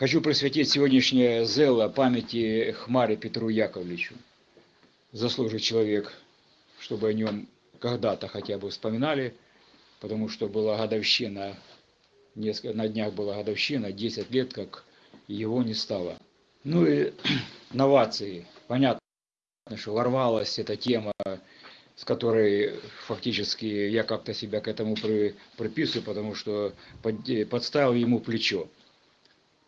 Хочу присвятить сегодняшнее зело памяти Хмаре Петру Яковлевичу. Заслужит человек, чтобы о нем когда-то хотя бы вспоминали, потому что была годовщина, несколько, на днях была годовщина, 10 лет, как его не стало. Ну и новации. Понятно, что ворвалась эта тема, с которой фактически я как-то себя к этому при, приписываю, потому что под, подставил ему плечо.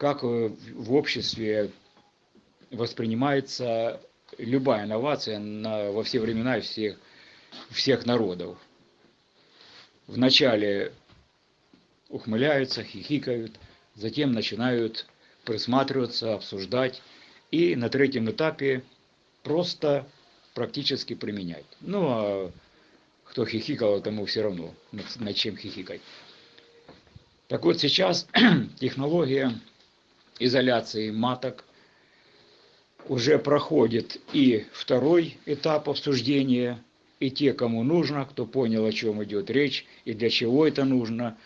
Как в обществе воспринимается любая инновация на, во все времена и всех, всех народов. Вначале ухмыляются, хихикают, затем начинают присматриваться, обсуждать и на третьем этапе просто практически применять. Ну, а кто хихикал, тому все равно, над чем хихикать. Так вот, сейчас технология изоляции маток уже проходит и второй этап обсуждения, и те, кому нужно, кто понял, о чем идет речь и для чего это нужно,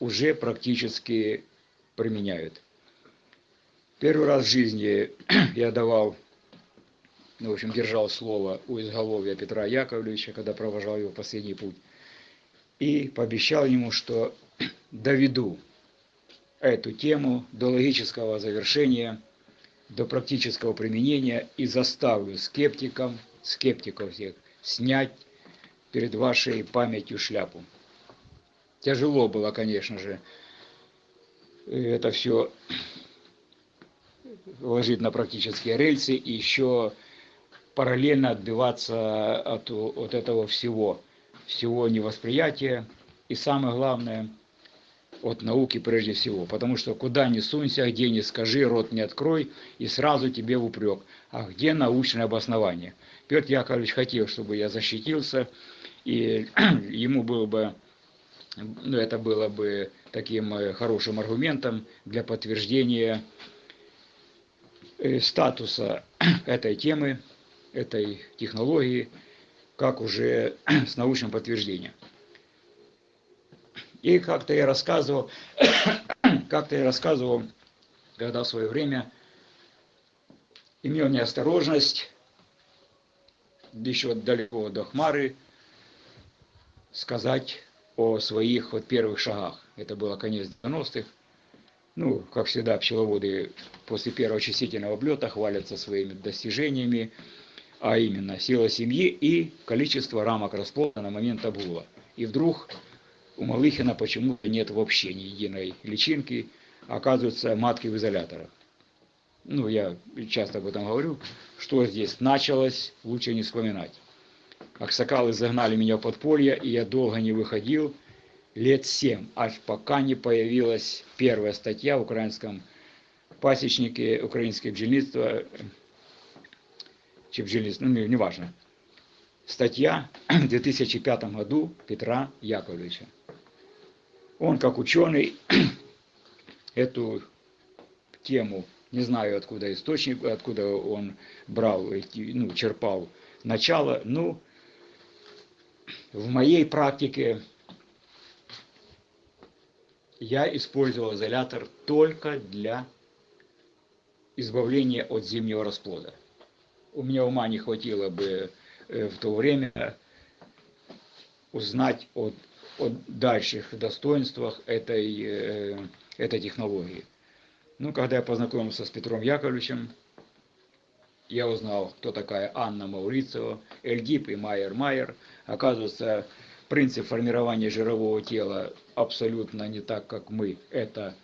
уже практически применяют. Первый раз в жизни я давал, ну, в общем, держал слово у изголовья Петра Яковлевича, когда провожал его последний путь, и пообещал ему, что доведу эту тему до логического завершения, до практического применения и заставлю скептикам, скептиков всех, снять перед вашей памятью шляпу. Тяжело было, конечно же, это все ложить на практические рельсы и еще параллельно отбиваться от, от этого всего, всего невосприятия и самое главное от науки прежде всего, потому что куда ни сунься, где ни скажи, рот не открой, и сразу тебе в упрек. А где научное обоснование? Петр Яковлевич хотел, чтобы я защитился, и ему было бы, ну, это было бы таким э, хорошим аргументом для подтверждения Э, статуса этой темы, этой технологии, как уже с научным подтверждением. И как-то я рассказывал, как-то я рассказывал, когда в свое время имел неосторожность, еще далеко до Хмары, сказать о своих вот первых шагах. Это было конец 90-х. Ну, как всегда, пчеловоды после первого очистительного облета хвалятся своими достижениями, а именно сила семьи и количество рамок расплода на момент обгула. И вдруг у Малыхина почему-то нет вообще ни единой личинки, оказывается, матки в изоляторах. Ну, я часто об этом говорю, что здесь началось, лучше не вспоминать. Аксакалы загнали меня в подполье, и я долго не выходил, лет семь, аж пока не появилась первая статья в украинском пасечнике, украинское бджельництво, чи бджельництво, ну, неважно. Статья в 2005 году Петра Яковлевича. Он, как ученый, эту тему, не знаю, откуда источник, откуда он брал, ну, черпал начало, ну, в моей практике я использовал изолятор только для избавления от зимнего расплода. У меня ума не хватило бы в то время узнать о, о дальших достоинствах этой, э, этой технологии. Ну, когда я познакомился с Петром Яковлевичем, я узнал, кто такая Анна Маурицева, Эльгип и Майер Майер. Оказывается, принцип формирования жирового тела абсолютно не так, как мы это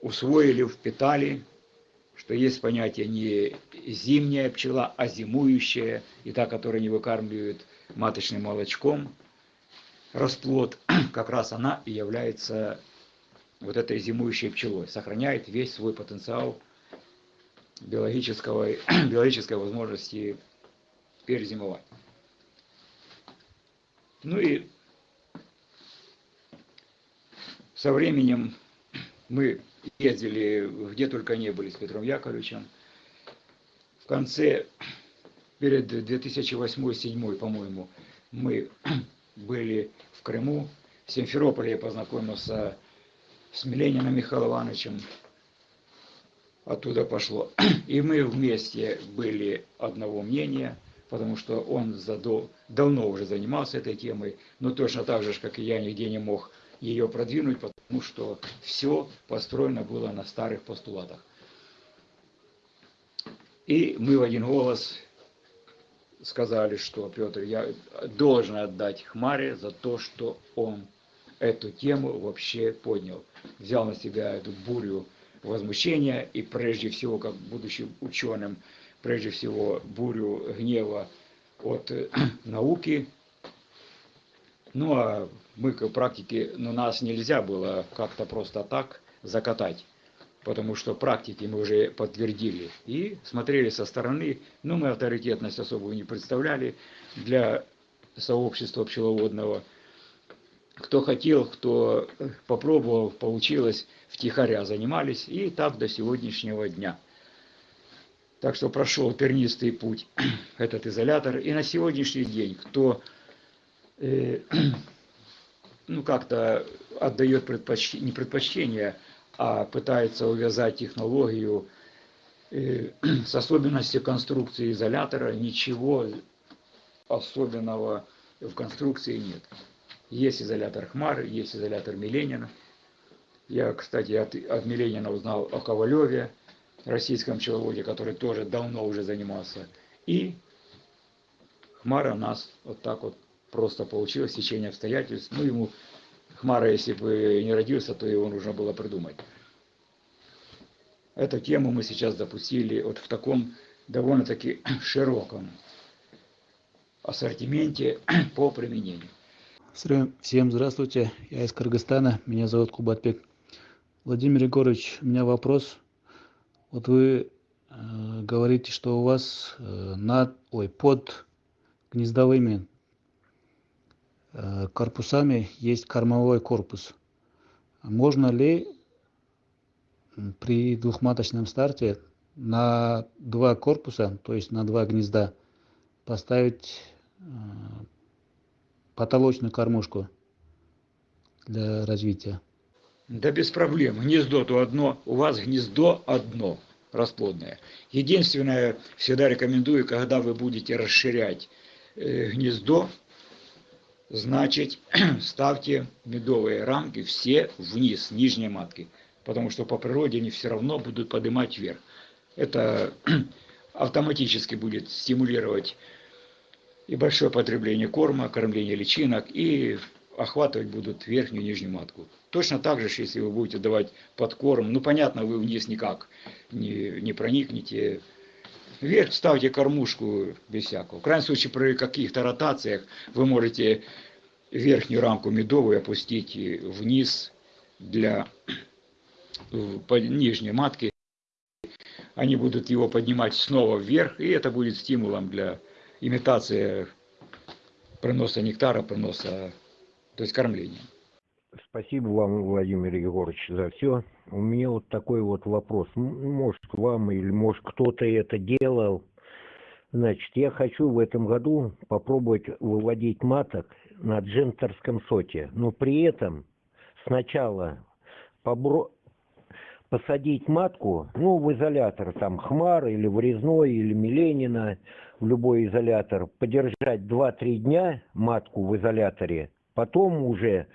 усвоили, впитали, что есть понятие не зимняя пчела, а зимующая, и та, которая не выкармливает маточным молочком расплод, как раз она и является вот этой зимующей пчелой, сохраняет весь свой потенциал биологического, биологической возможности перезимовать. Ну и со временем мы ездили где только не были с Петром Яковлевичем. В конце, перед 2008-2007, по-моему, мы были в Крыму. В Симферополе я познакомился с Милениным Михаилом Ивановичем. оттуда пошло. И мы вместе были одного мнения, потому что он задол... давно уже занимался этой темой, но точно так же, как и я, нигде не мог ее продвинуть, потому что все построено было на старых постулатах. И мы в один голос сказали, что Петр, я должен отдать Хмаре за то, что он эту тему вообще поднял. Взял на себя эту бурю возмущения и прежде всего, как будучи ученым, прежде всего бурю гнева от э, науки. Ну а мы к практике, ну нас нельзя было как-то просто так закатать, потому что практики мы уже подтвердили и смотрели со стороны, но мы авторитетность особую не представляли для сообщества пчеловодного. Кто хотел, кто попробовал, получилось, втихаря занимались, и так до сегодняшнего дня. Так что прошел тернистый путь этот изолятор. И на сегодняшний день, кто э, ну, как-то отдает предпочтение, не предпочтение, а пытается увязать технологию э, с особенностью конструкции изолятора, ничего особенного в конструкции нет. Есть изолятор Хмар, есть изолятор Миленина. Я, кстати, от, от Миленина узнал о Ковалеве, российском пчеловоде, который тоже давно уже занимался. И Хмара нас вот так вот просто получилось, течение обстоятельств. Ну, ему Хмара, если бы не родился, то его нужно было придумать. Эту тему мы сейчас запустили вот в таком довольно-таки широком ассортименте по применению. Всем здравствуйте, я из Кыргызстана, меня зовут Кубатбек. Владимир Егорович, у меня вопрос. Вот вы э, говорите, что у вас э, над, ой, под гнездовыми корпусами есть кормовой корпус. Можно ли при двухматочном старте на два корпуса, то есть на два гнезда, поставить э, потолочную кормушку для развития. Да без проблем. Гнездо-то одно, у вас гнездо одно расплодное. Единственное, всегда рекомендую, когда вы будете расширять э, гнездо, значит, ставьте медовые рамки все вниз, нижней матки. Потому что по природе они все равно будут поднимать вверх. Это автоматически будет стимулировать и большое потребление корма, кормление личинок, и охватывать будут верхнюю и нижнюю матку. Точно так же, если вы будете давать подкорм, ну понятно, вы вниз никак не, не проникнете. Вверх ставьте кормушку без всякого. В крайнем случае, при каких-то ротациях вы можете верхнюю рамку медовую опустить вниз для нижней матки. Они будут его поднимать снова вверх, и это будет стимулом для имитация проноса нектара, проноса, то есть кормления. Спасибо вам, Владимир Егорович, за все. У меня вот такой вот вопрос. Может, вам или может кто-то это делал. Значит, я хочу в этом году попробовать выводить маток на джентерском соте. Но при этом сначала побро посадить матку, ну, в изолятор, там, Хмар или Врезной, или Миленина, в любой изолятор, подержать 2-3 дня матку в изоляторе, потом уже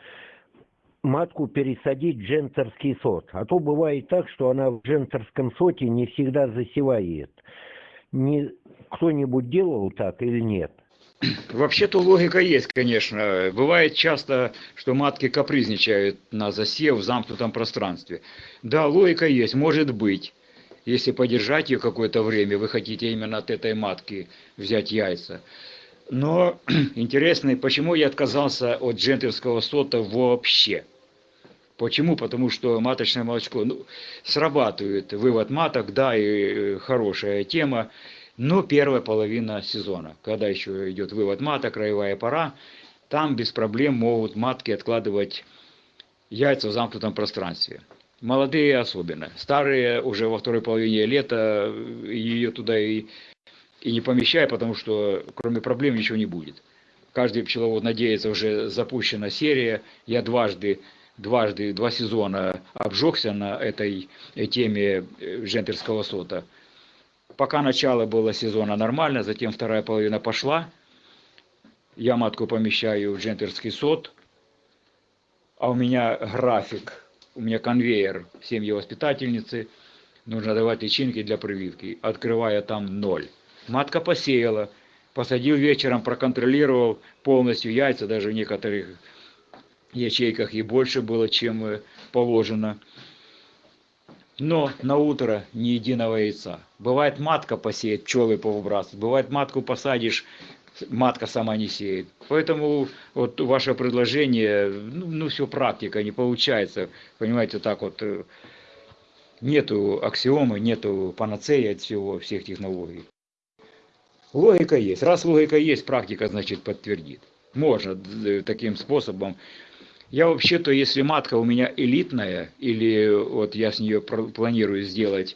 матку пересадить в джентерский сот. А то бывает так, что она в джентерском соте не всегда засевает. Не, кто-нибудь делал так или нет? Вообще-то логика есть, конечно. Бывает часто, что матки капризничают на засев в замкнутом пространстве. Да, логика есть, может быть. Если подержать ее какое-то время, вы хотите именно от этой матки взять яйца. Но интересно, почему я отказался от джентльского сота вообще? Почему? Потому что маточное молочко ну, срабатывает вывод маток, да, и хорошая тема. Но первая половина сезона, когда еще идет вывод мата, краевая пора, там без проблем могут матки откладывать яйца в замкнутом пространстве. Молодые особенно. Старые уже во второй половине лета ее туда и, и не помещай, потому что кроме проблем ничего не будет. Каждый пчеловод надеется, уже запущена серия. Я дважды дважды, два сезона обжегся на этой э, теме э, джентерского сота. Пока начало было сезона нормально, затем вторая половина пошла. Я матку помещаю в джентерский сот, а у меня график, у меня конвейер семьи воспитательницы, нужно давать личинки для прививки, открывая там ноль. Матка посеяла, посадил вечером, проконтролировал полностью яйца, даже некоторых ячейках и больше было, чем э, положено. Но на утро ни единого яйца. Бывает матка посеет, пчелы повыбрасывают. Бывает матку посадишь, матка сама не сеет. Поэтому вот ваше предложение, ну, ну все практика, не получается. Понимаете, так вот э, нету аксиомы, нету панацеи от всего, всех технологий. Логика есть. Раз логика есть, практика, значит, подтвердит. Можно э, таким способом. Я вообще-то, если матка у меня элитная, или вот я с нее планирую сделать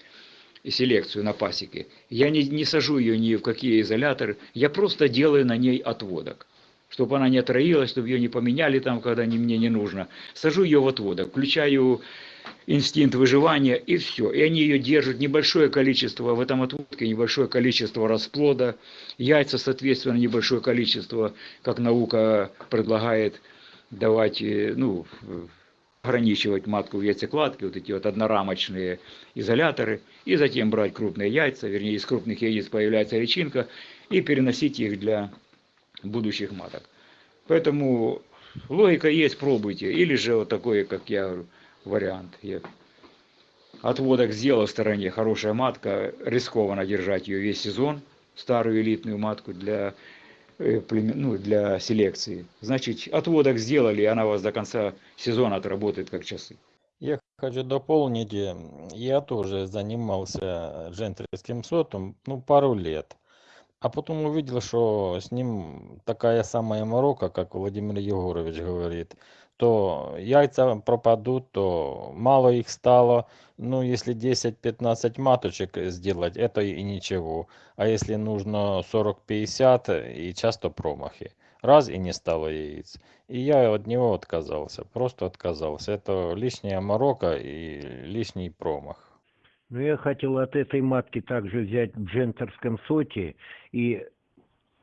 селекцию на пасеке, я не, не сажу ее ни в какие изоляторы, я просто делаю на ней отводок. Чтобы она не отроилась, чтобы ее не поменяли там, когда не, мне не нужно. Сажу ее в отводок, включаю инстинкт выживания и все. И они ее держат небольшое количество, в этом отводке небольшое количество расплода, яйца, соответственно, небольшое количество, как наука предлагает давать, э, ну, ограничивать матку в яйцекладке, вот эти вот однорамочные изоляторы, и затем брать крупные яйца, вернее, из крупных яиц появляется личинка, и переносить их для будущих маток. Поэтому логика есть, пробуйте. Или же вот такой, как я говорю, вариант. Я отводок сделал в стороне, хорошая матка, рискованно держать ее весь сезон, старую элитную матку для, ну, для селекции. Значит, отводок сделали, и она у вас до конца сезона отработает как часы. Я хочу дополнить, э, я тоже занимался джентльским сотом, ну, пару лет. А потом увидел, что с ним такая самая морока, как Владимир Егорович говорит то яйца пропадут, то мало их стало. Ну, если 10-15 маточек сделать, это и ничего. А если нужно 40-50, и часто промахи. Раз и не стало яиц. И я от него отказался, просто отказался. Это лишняя морока и лишний промах. Ну, я хотел от этой матки также взять в джентерском соте и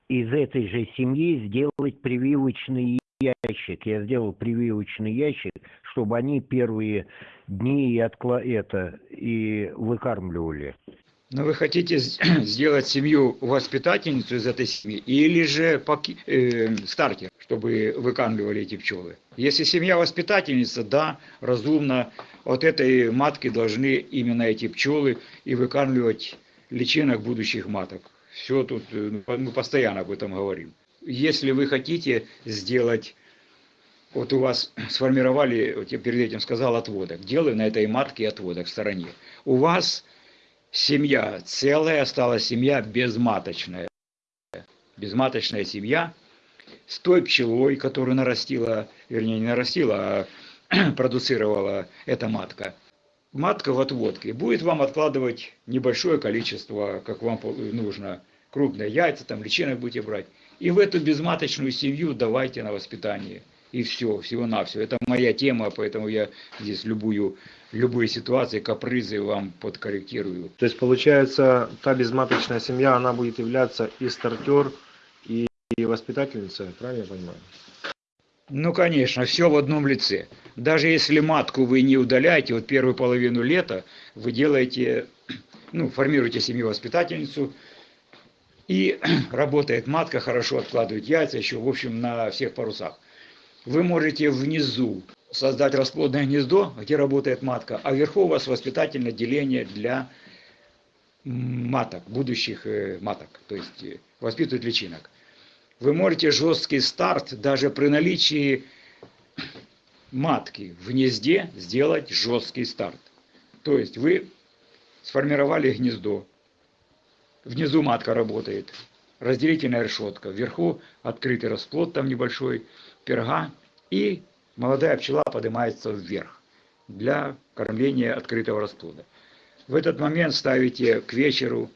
из этой же семьи сделать прививочный ящик. Я сделал прививочный ящик, чтобы они первые дни и откла это и выкармливали. Но вы хотите сделать семью воспитательницу из этой семьи или же поки, э, стартер, чтобы выкармливали эти пчелы? Если семья воспитательница, да, разумно, от этой матки должны именно эти пчелы и выкармливать личинок будущих маток. Все тут, э, мы постоянно об этом говорим если вы хотите сделать, вот у вас сформировали, вот я перед этим сказал, отводок, делаю на этой матке отводок в стороне. У вас семья целая, осталась семья безматочная. Безматочная семья с той пчелой, которую нарастила, вернее не нарастила, а продуцировала эта матка. Матка в отводке будет вам откладывать небольшое количество, как вам нужно, крупные яйца, там личинок будете брать. И в эту безматочную семью давайте на воспитание. И все, всего-навсего. Это моя тема, поэтому я здесь любую, любые ситуации, капризы вам подкорректирую. То есть, получается, та безматочная семья, она будет являться и стартер, и, воспитательница, правильно я понимаю? Ну, конечно, все в одном лице. Даже если матку вы не удаляете, вот первую половину лета вы делаете, ну, формируете семью-воспитательницу, и работает матка, хорошо откладывает яйца, еще, в общем, на всех парусах. Вы можете внизу создать расплодное гнездо, где работает матка, а вверху у вас воспитательное деление для маток, будущих э, маток, то есть э, воспитывать личинок. Вы можете жесткий старт даже при наличии матки в гнезде сделать жесткий старт. То есть вы сформировали гнездо, Внизу матка работает, разделительная решетка. Вверху открытый расплод там небольшой, перга. И молодая пчела поднимается вверх для кормления открытого расплода. В этот момент ставите к вечеру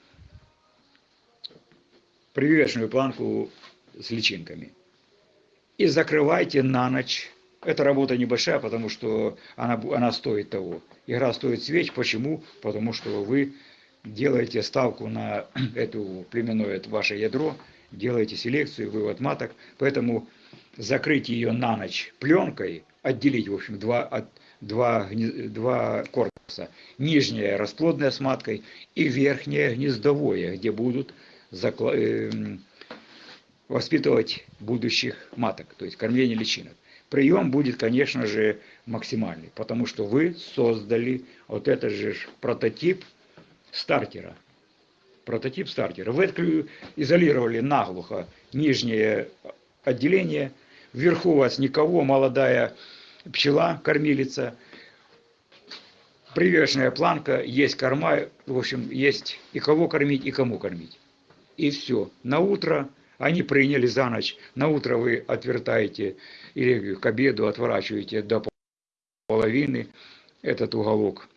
прививочную планку с личинками. И закрывайте на ночь эта работа небольшая, потому что она, она стоит того. Игра стоит свеч. Почему? Потому что вы делаете ставку на эту племенное это ваше ядро, делаете селекцию, вывод маток. Поэтому закрыть ее на ночь пленкой, отделить, в общем, два, от, два, два корпуса. Нижняя расплодная с маткой и верхнее гнездовое, где будут закла- эм, воспитывать будущих маток, то есть кормление личинок. Прием будет, конечно же, максимальный, потому что вы создали вот этот же прототип стартера. Прототип стартера. Вы изолировали наглухо нижнее отделение, вверху у вас никого, молодая пчела, кормилица, привешенная планка, есть корма, в общем, есть и кого кормить, и кому кормить. И все. На утро они приняли за ночь. На утро вы отвертаете или к обеду отворачиваете до половины этот уголок.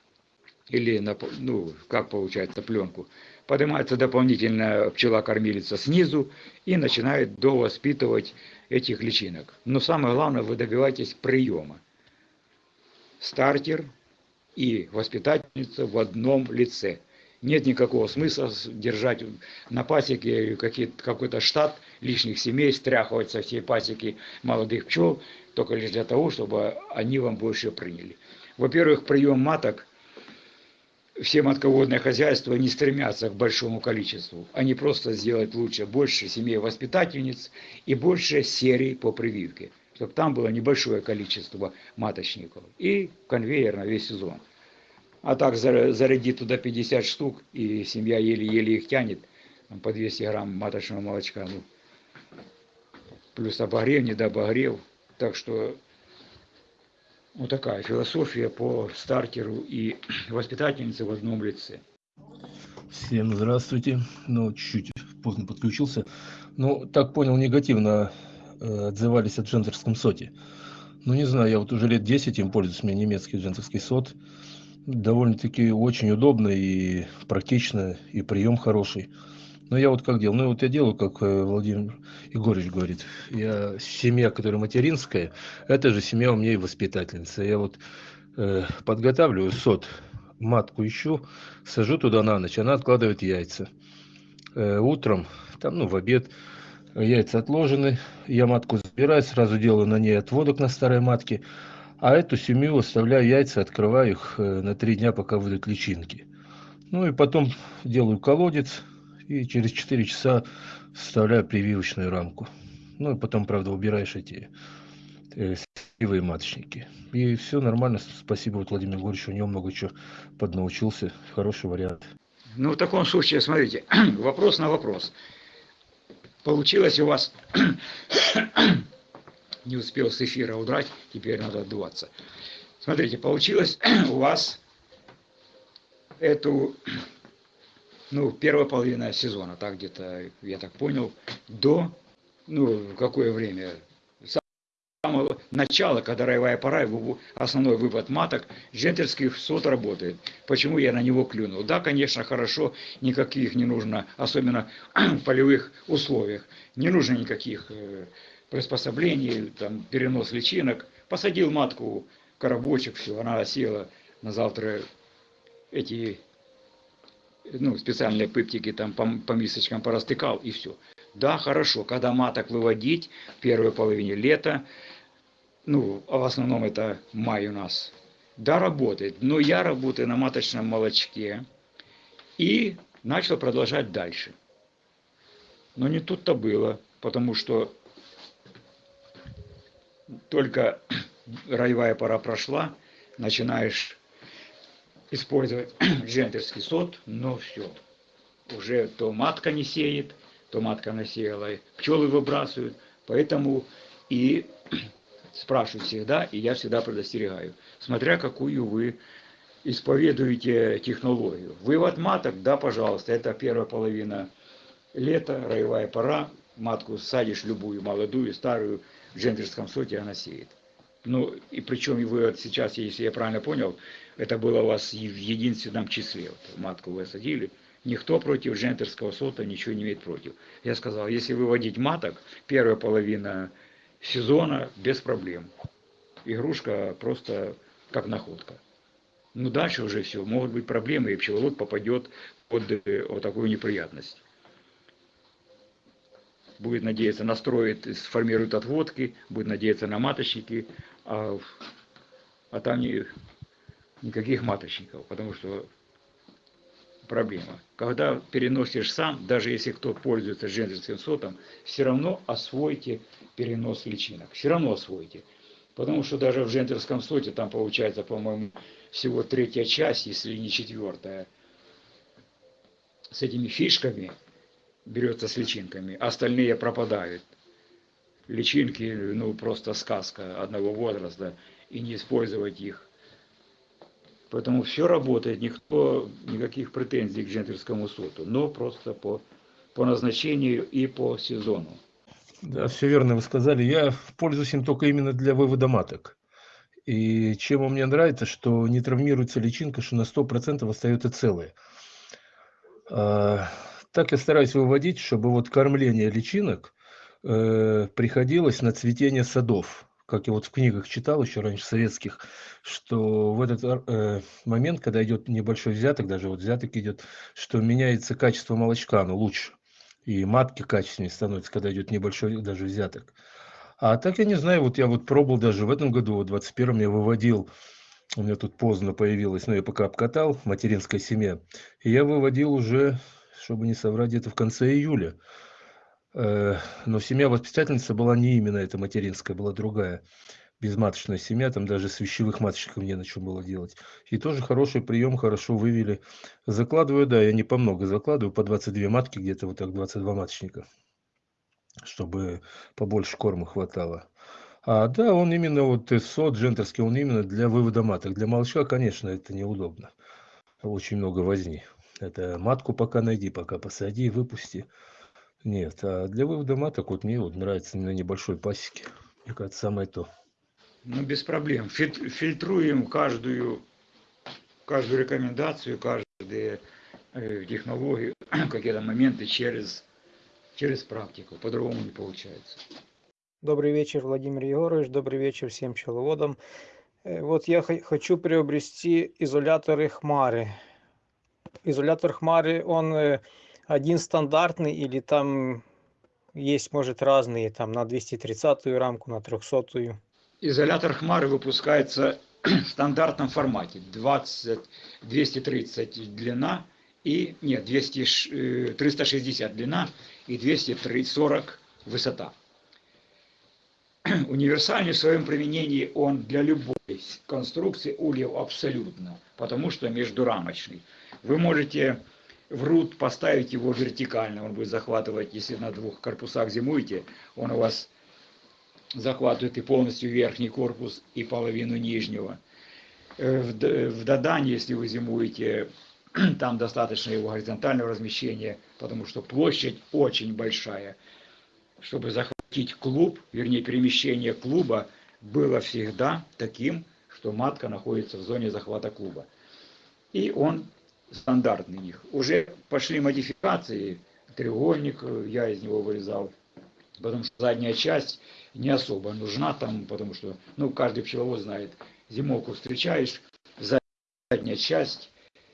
Или, на, ну, как получается, пленку. Поднимается дополнительная пчела-кормилица снизу и начинает довоспитывать этих личинок. Но самое главное, вы добиваетесь приема. Стартер и воспитательница в одном лице. Нет никакого смысла держать на пасеке какой-то штат лишних семей, стряхивать со всей пасеки молодых пчел, только лишь для того, чтобы они вам больше приняли. Во-первых, прием маток, все матководные хозяйства не стремятся к большому количеству. Они просто сделать лучше, больше семей воспитательниц и больше серий по прививке, чтобы там было небольшое количество маточников. И конвейер на весь сезон. А так зарядить туда 50 штук, и семья еле-еле их тянет, там по 200 грамм маточного молочка, ну, плюс обогрев, недообогрев. Так что вот такая философия по стартеру и воспитательнице в одном лице. Всем здравствуйте. Ну, чуть-чуть поздно подключился. Ну, так понял, негативно э, отзывались о джентерском соте. Ну, не знаю, я вот уже лет 10 им пользуюсь, у меня немецкий джентерский сот. Довольно-таки очень удобно и практично, и прием хороший. Но я вот как делал? Ну, вот я делаю, как э, Владимир Егорович говорит. Я семья, которая материнская, это же семья у меня и воспитательница. Я вот э, подготавливаю сот, матку ищу, сажу туда на ночь, она откладывает яйца. Э, утром, там, ну, в обед, яйца отложены, я матку забираю, сразу делаю на ней отводок на старой матке, а эту семью оставляю яйца, открываю их э, на три дня, пока выйдут личинки. Ну и потом делаю колодец, и через 4 часа вставляю прививочную рамку. Ну и потом, правда, убираешь эти э, сетевые маточники. И все нормально. Спасибо вот Владимиру Егоровичу, у него много чего поднаучился. Хороший вариант. Ну, в таком случае, смотрите, вопрос на вопрос. Получилось у вас, не успел с эфира удрать, теперь надо отдуваться. Смотрите, получилось у вас эту, ну, первая половина сезона, так где-то, я так понял, до, ну, какое время, самого начала, когда роевая пора, вы- основной вывод маток, джентерский сот работает. Почему я на него клюнул? Да, конечно, хорошо, никаких не нужно, особенно в полевых условиях, не нужно никаких э, приспособлений, там, перенос личинок. Посадил матку, коробочек, все, она осела, на завтра эти ну, специальные пыптики там по, по мисочкам порастыкал и все. Да, хорошо, когда маток выводить в первой половине лета, ну, а в основном это май у нас, да, работает. Но я работаю на маточном молочке и начал продолжать дальше. Но не тут-то было, потому что только роевая пора прошла, начинаешь использовать джентерский сот, но все. Уже то матка не сеет, то матка насеяла, пчелы выбрасывают. Поэтому и спрашивают всегда, и я всегда предостерегаю, смотря какую вы исповедуете технологию. Вывод маток, да, пожалуйста, это первая половина лета, роевая пора, матку садишь любую, молодую, старую, в джентерском соте она сеет. Ну, и причем вы сейчас, если я правильно понял, это было у вас в единственном числе. Вот, матку вы садили, никто против джентерского сота ничего не имеет против. Я сказал, если выводить маток, первая половина сезона без проблем. игрушка просто как находка. Ну, дальше уже все, могут быть проблемы, и пчеловод попадет под э, вот такую неприятность. Будет надеяться, настроит, сформирует отводки, будет надеяться на маточники, а, а там не, никаких маточников, потому что проблема. Когда переносишь сам, даже если кто пользуется джентльским сотом, все равно освойте перенос личинок. Все равно освойте. Потому что даже в джентльском соте там получается, по-моему, всего третья часть, если не четвертая, с этими фишками берется с личинками, а остальные пропадают. Личинки, ну, просто сказка одного возраста, и не использовать их Поэтому все работает, никто никаких претензий к джентльскому соту, но просто по, по назначению и по сезону. Да, все верно вы сказали. Я пользуюсь им только именно для вывода маток. И чем он мне нравится, что не травмируется личинка, что на 100% остается целая. Так я стараюсь выводить, чтобы вот кормление личинок э, приходилось на цветение садов как я вот в книгах читал еще раньше советских, что в этот э, момент, когда идет небольшой взяток, даже вот взяток идет, что меняется качество молочка, оно лучше. И матки качественнее становятся, когда идет небольшой даже взяток. А так я не знаю, вот я вот пробовал даже в этом году, в 21-м я выводил, у меня тут поздно появилось, но я пока обкатал, материнская семья, и я выводил уже, чтобы не соврать, где-то в конце июля. Э, но семья воспитательница была не именно эта материнская, была другая. Безматочная семья, там даже с вещевых маточников не на чем было делать. И тоже хороший прием, хорошо вывели. Закладываю, да, я не по много закладываю, по 22 матки, где-то вот так 22 маточника, чтобы побольше корма хватало. А да, он именно вот сот джентерский, он именно для вывода маток. Для молочка, конечно, это неудобно. Очень много возни. Это матку пока найди, пока посади, выпусти. Нет, а для вывода маток вот мне вот нравится на небольшой пасеке. Мне кажется, самое то. Ну, без проблем. Фильтруем каждую, каждую рекомендацию, каждую э, технологию, какие-то моменты через, через практику. По-другому не получается. Добрый вечер, Владимир Егорович. Добрый вечер всем пчеловодам. Э, вот я хочу приобрести изоляторы Хмары. Изолятор Хмары, он э, один стандартный или там есть, может, разные, там на 230-ю рамку, на 300-ю? Изолятор Хмары выпускается в стандартном формате. 20, 230 длина и, нет, 200, 360 э, длина и 240 высота. Универсальный в своем применении он для любой конструкции ульев абсолютно, потому что междурамочный. Вы можете в рут поставить его вертикально, он будет захватывать, если на двух корпусах зимуете, он у вас захватывает и полностью верхний корпус, и половину нижнего. Э, в Дадане, если вы зимуете, там достаточно его горизонтального размещения, потому что площадь очень большая. Чтобы захватить клуб, вернее перемещение клуба, было всегда таким, что матка находится в зоне захвата клуба. И он стандартный них. Уже пошли модификации, треугольник э, я из него вырезал, потому что задняя часть не особо нужна там, потому что, ну, каждый пчеловод знает, зимовку встречаешь, задняя часть,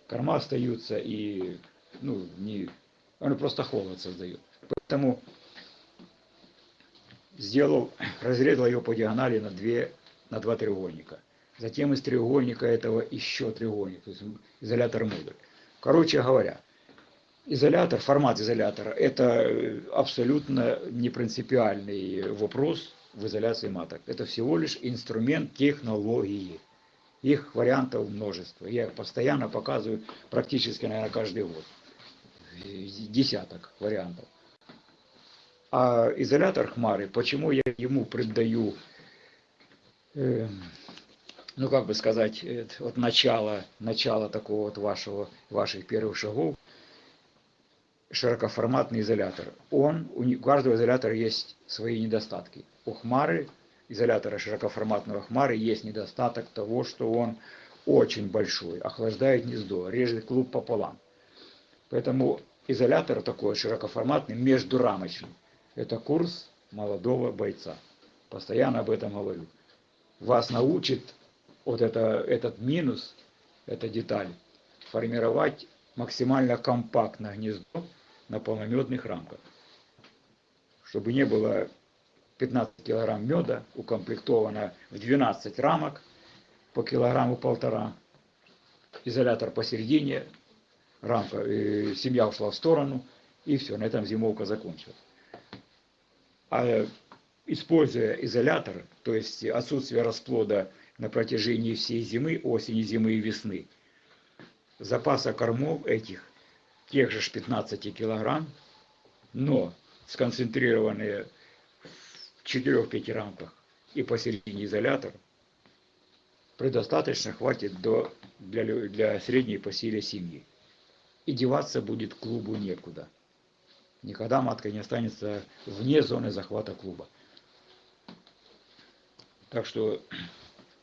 корма остаются и, ну, не, он просто холод создает. Поэтому сделал, разрезал ее по диагонали на, две, на два треугольника. Затем из треугольника этого еще треугольник, то есть изолятор модуль. Короче говоря, изолятор, формат изолятора – это э, абсолютно не принципиальный вопрос в изоляции маток. Это всего лишь инструмент технологии. Их вариантов множество. Я их постоянно показываю практически, наверное, каждый год. Десяток вариантов. А изолятор Хмары, почему я ему придаю э, ну как бы сказать, от начала, начала такого вот вашего, ваших первых шагов, широкоформатный изолятор. Он, у каждого изолятора есть свои недостатки. У Хмары, изолятора широкоформатного Хмары, есть недостаток того, что он очень большой, охлаждает гнездо, режет клуб пополам. Поэтому изолятор такой широкоформатный, междурамочный. Это курс молодого бойца. Постоянно об этом говорю. вас научит вот это, этот минус, эта деталь, формировать максимально компактное гнездо на полнометных рамках. Чтобы не было 15 килограмм меда, укомплектовано в 12 рамок по килограмму полтора, изолятор посередине, рамка, э, семья ушла в сторону, и все, на этом зимовка закончилась. А используя изолятор, то есть отсутствие расплода на протяжении всей зимы, осени, зимы и весны, запаса кормов этих, тех же ж 15 килограмм, но сконцентрированные в 4-5 рамках и посередине изолятор, предостаточно хватит до, для, для средней по силе семьи. И деваться будет клубу некуда. Никогда матка не останется вне зоны захвата клуба. Так что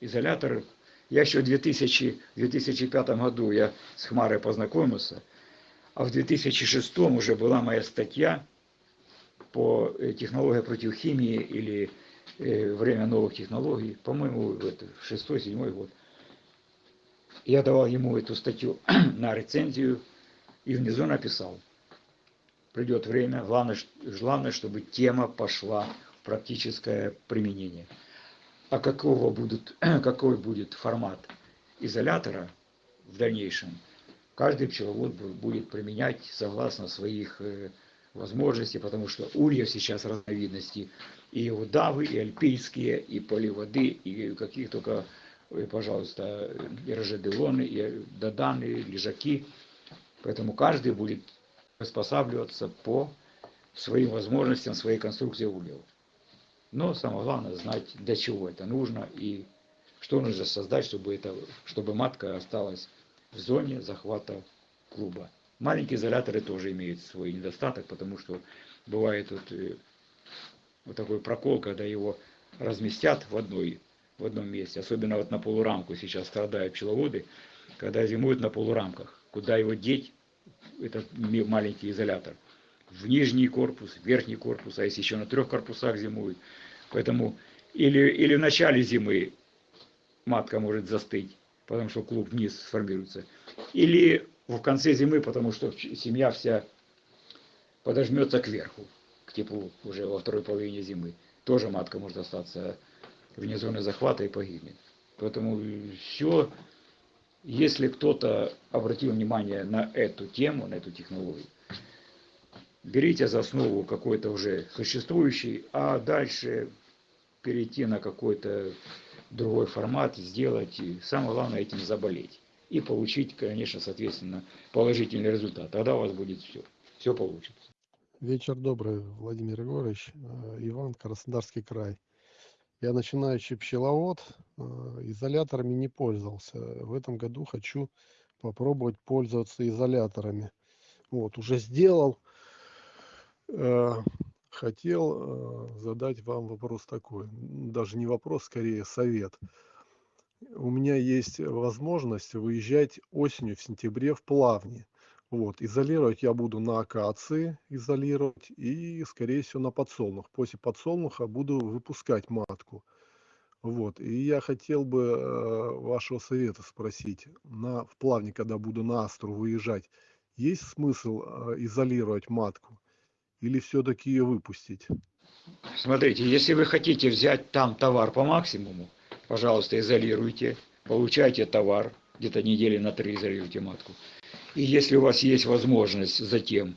изолятор, я еще в 2000, 2005 году я с Хмарой познакомился, а в 2006 уже была моя статья по технологии против химии или время новых технологий, по-моему, это шестой-седьмой год. Я давал ему эту статью на рецензию и внизу написал, придет время, главное, главное, чтобы тема пошла в практическое применение. А какого будут, какой будет формат изолятора в дальнейшем, каждый пчеловод бу- будет применять согласно своих э, возможностей, потому что ульев сейчас разновидностей, и удавы, и альпийские, и поливоды, и каких только, э, пожалуйста, и рожеделоны, и доданы, и лежаки. Поэтому каждый будет приспосабливаться по своим возможностям, своей конструкции ульев. Но самое главное знать, для чего это нужно и что нужно создать, чтобы, это, чтобы матка осталась в зоне захвата клуба. Маленькие изоляторы тоже имеют свой недостаток, потому что бывает вот, э, вот такой прокол, когда его разместят в, одной, в одном месте. Особенно вот на полурамку сейчас страдают пчеловоды, когда зимуют на полурамках. Куда его деть, этот маленький изолятор? В нижний корпус, в верхний корпус, а если еще на трех корпусах зимуют. Поэтому или, или в начале зимы матка может застыть, потому что клуб вниз сформируется. Или в конце зимы, потому что семья вся подожмется кверху, к теплу уже во второй половине зимы. Тоже матка может остаться вне зоны захвата и погибнет. Поэтому все, если кто-то обратил внимание на эту тему, на эту технологию, берите за основу какой-то уже существующий, а дальше перейти на какой-то другой формат, сделать, и самое главное этим заболеть. И получить, конечно, соответственно, положительный результат. Тогда у вас будет все. Все получится. Вечер добрый, Владимир Егорович. Э, Иван, Краснодарский край. Я начинающий пчеловод, э, изоляторами не пользовался. В этом году хочу попробовать пользоваться изоляторами. Вот, уже сделал. Э, Хотел э, задать вам вопрос такой, даже не вопрос, скорее совет. У меня есть возможность выезжать осенью в сентябре в плавни. Вот, изолировать я буду на акации, изолировать и, скорее всего, на подсолнух. После подсолнуха буду выпускать матку. Вот, и я хотел бы э, вашего совета спросить. На, в плавне, когда буду на Астру выезжать, есть смысл изолировать матку или все-таки ее выпустить? Смотрите, если вы хотите взять там товар по максимуму, пожалуйста, изолируйте, получайте товар, где-то недели на три изолируйте матку. И если у вас есть возможность затем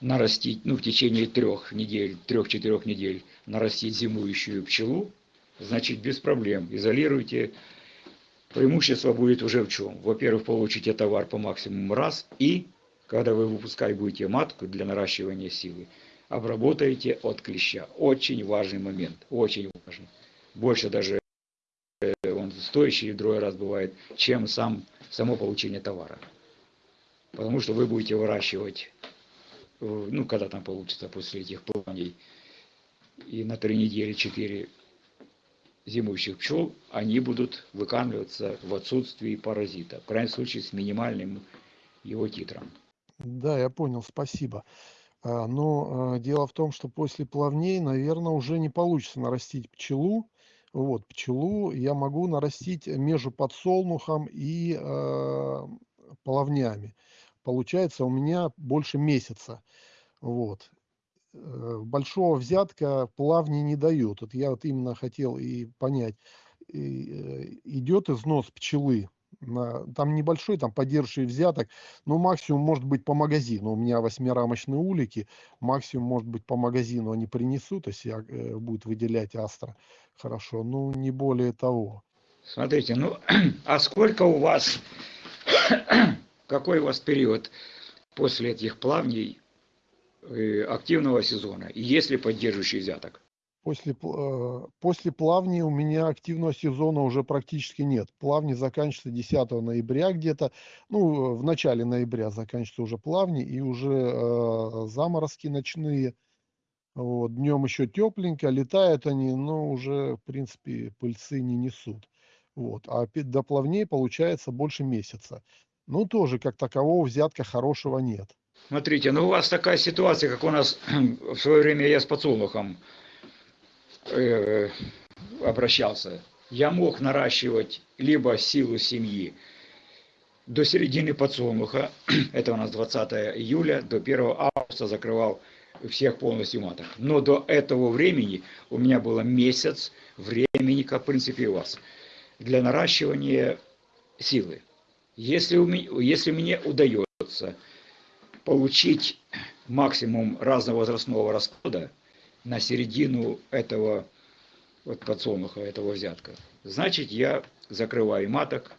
нарастить, ну, в течение трех недель, трех-четырех недель нарастить зимующую пчелу, значит, без проблем. Изолируйте. Преимущество будет уже в чем? Во-первых, получите товар по максимуму раз, и когда вы выпускать будете матку для наращивания силы, обработаете от клеща. Очень важный момент, очень важный. Больше даже э, он стоящий в другой раз бывает, чем сам, само получение товара. Потому что вы будете выращивать, э, ну, когда там получится после этих плаваний, и на три недели, четыре зимующих пчел, они будут выкармливаться в отсутствии паразита. В крайнем случае с минимальным его титром. Да, я понял, спасибо. А, Но а, дело в том, что после плавней, наверное, уже не получится нарастить пчелу. Вот, пчелу я могу нарастить между подсолнухом и э, половнями. Получается у меня больше месяца. Вот. Э, Большого взятка плавни не дают. Вот я вот именно хотел и понять, э, идет износ пчелы. Там небольшой, там поддерживающий взяток, но максимум может быть по магазину. У меня восьмирамочные улики, максимум может быть по магазину они принесут, если я, э, будет выделять астра. Хорошо, ну не более того. Смотрите, ну, а сколько у вас, какой у вас период после этих плавней э, активного сезона? И есть поддерживающий взяток? После, э, после плавни у меня активного сезона уже практически нет. Плавни заканчиваются 10 ноября где-то. Ну, в начале ноября заканчиваются уже плавни и уже э, заморозки ночные. Вот. Днем еще тепленько, летают они, но уже, в принципе, пыльцы не несут. Вот. А до плавней получается больше месяца. Ну, тоже как такового взятка хорошего нет. Смотрите, ну у вас такая ситуация, как у нас в свое время я с подсолнухом э, обращался. Я мог наращивать либо силу семьи до середины подсолнуха, это у нас 20 июля, до 1 августа закрывал всех полностью маток. Но до этого времени у меня было месяц времени, как в принципе у вас, для наращивания силы. Если, у меня, если мне удается получить максимум разновозрастного расплода на середину этого вот подсолнуха, этого взятка, значит я закрываю маток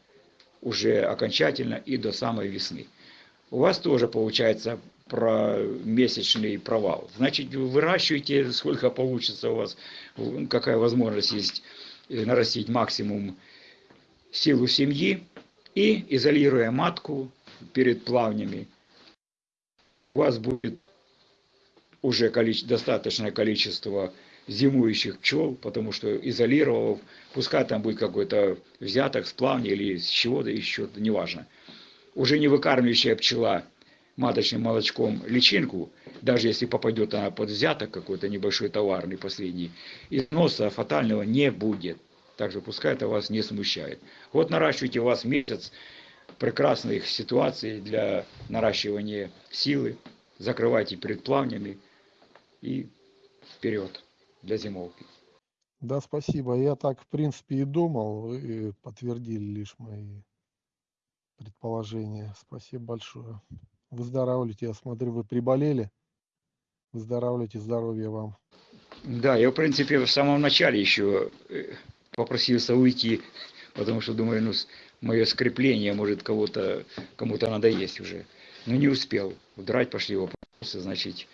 уже окончательно и до самой весны. У вас тоже получается про месячный провал. Значит, вы выращиваете, сколько получится у вас, какая возможность есть э, нарастить максимум силу семьи и изолируя матку перед плавнями, у вас будет уже количе- достаточное количество зимующих пчел, потому что изолировав, пускай там будет какой-то взяток с плавни или с чего-то еще, неважно. Уже не выкармливающая пчела маточным молочком личинку, даже если попадет она под взяток какой-то небольшой товарный последний, износа фатального не будет. Также пускай это вас не смущает. Вот наращивайте у вас месяц прекрасных ситуаций для наращивания силы, закрывайте перед плавнями и вперед для зимовки. Да, спасибо. Я так, в принципе, и думал. Вы подтвердили лишь мои предположения. Спасибо большое. Выздоравливайте. Я смотрю, вы приболели. Выздоравливайте. Здоровья вам. Да, я, в принципе, в самом начале еще э, попросился уйти, потому что думаю, ну, мое скрепление может кого-то, кому-то надоесть уже. Но не успел. Удрать пошли вопросы, значит,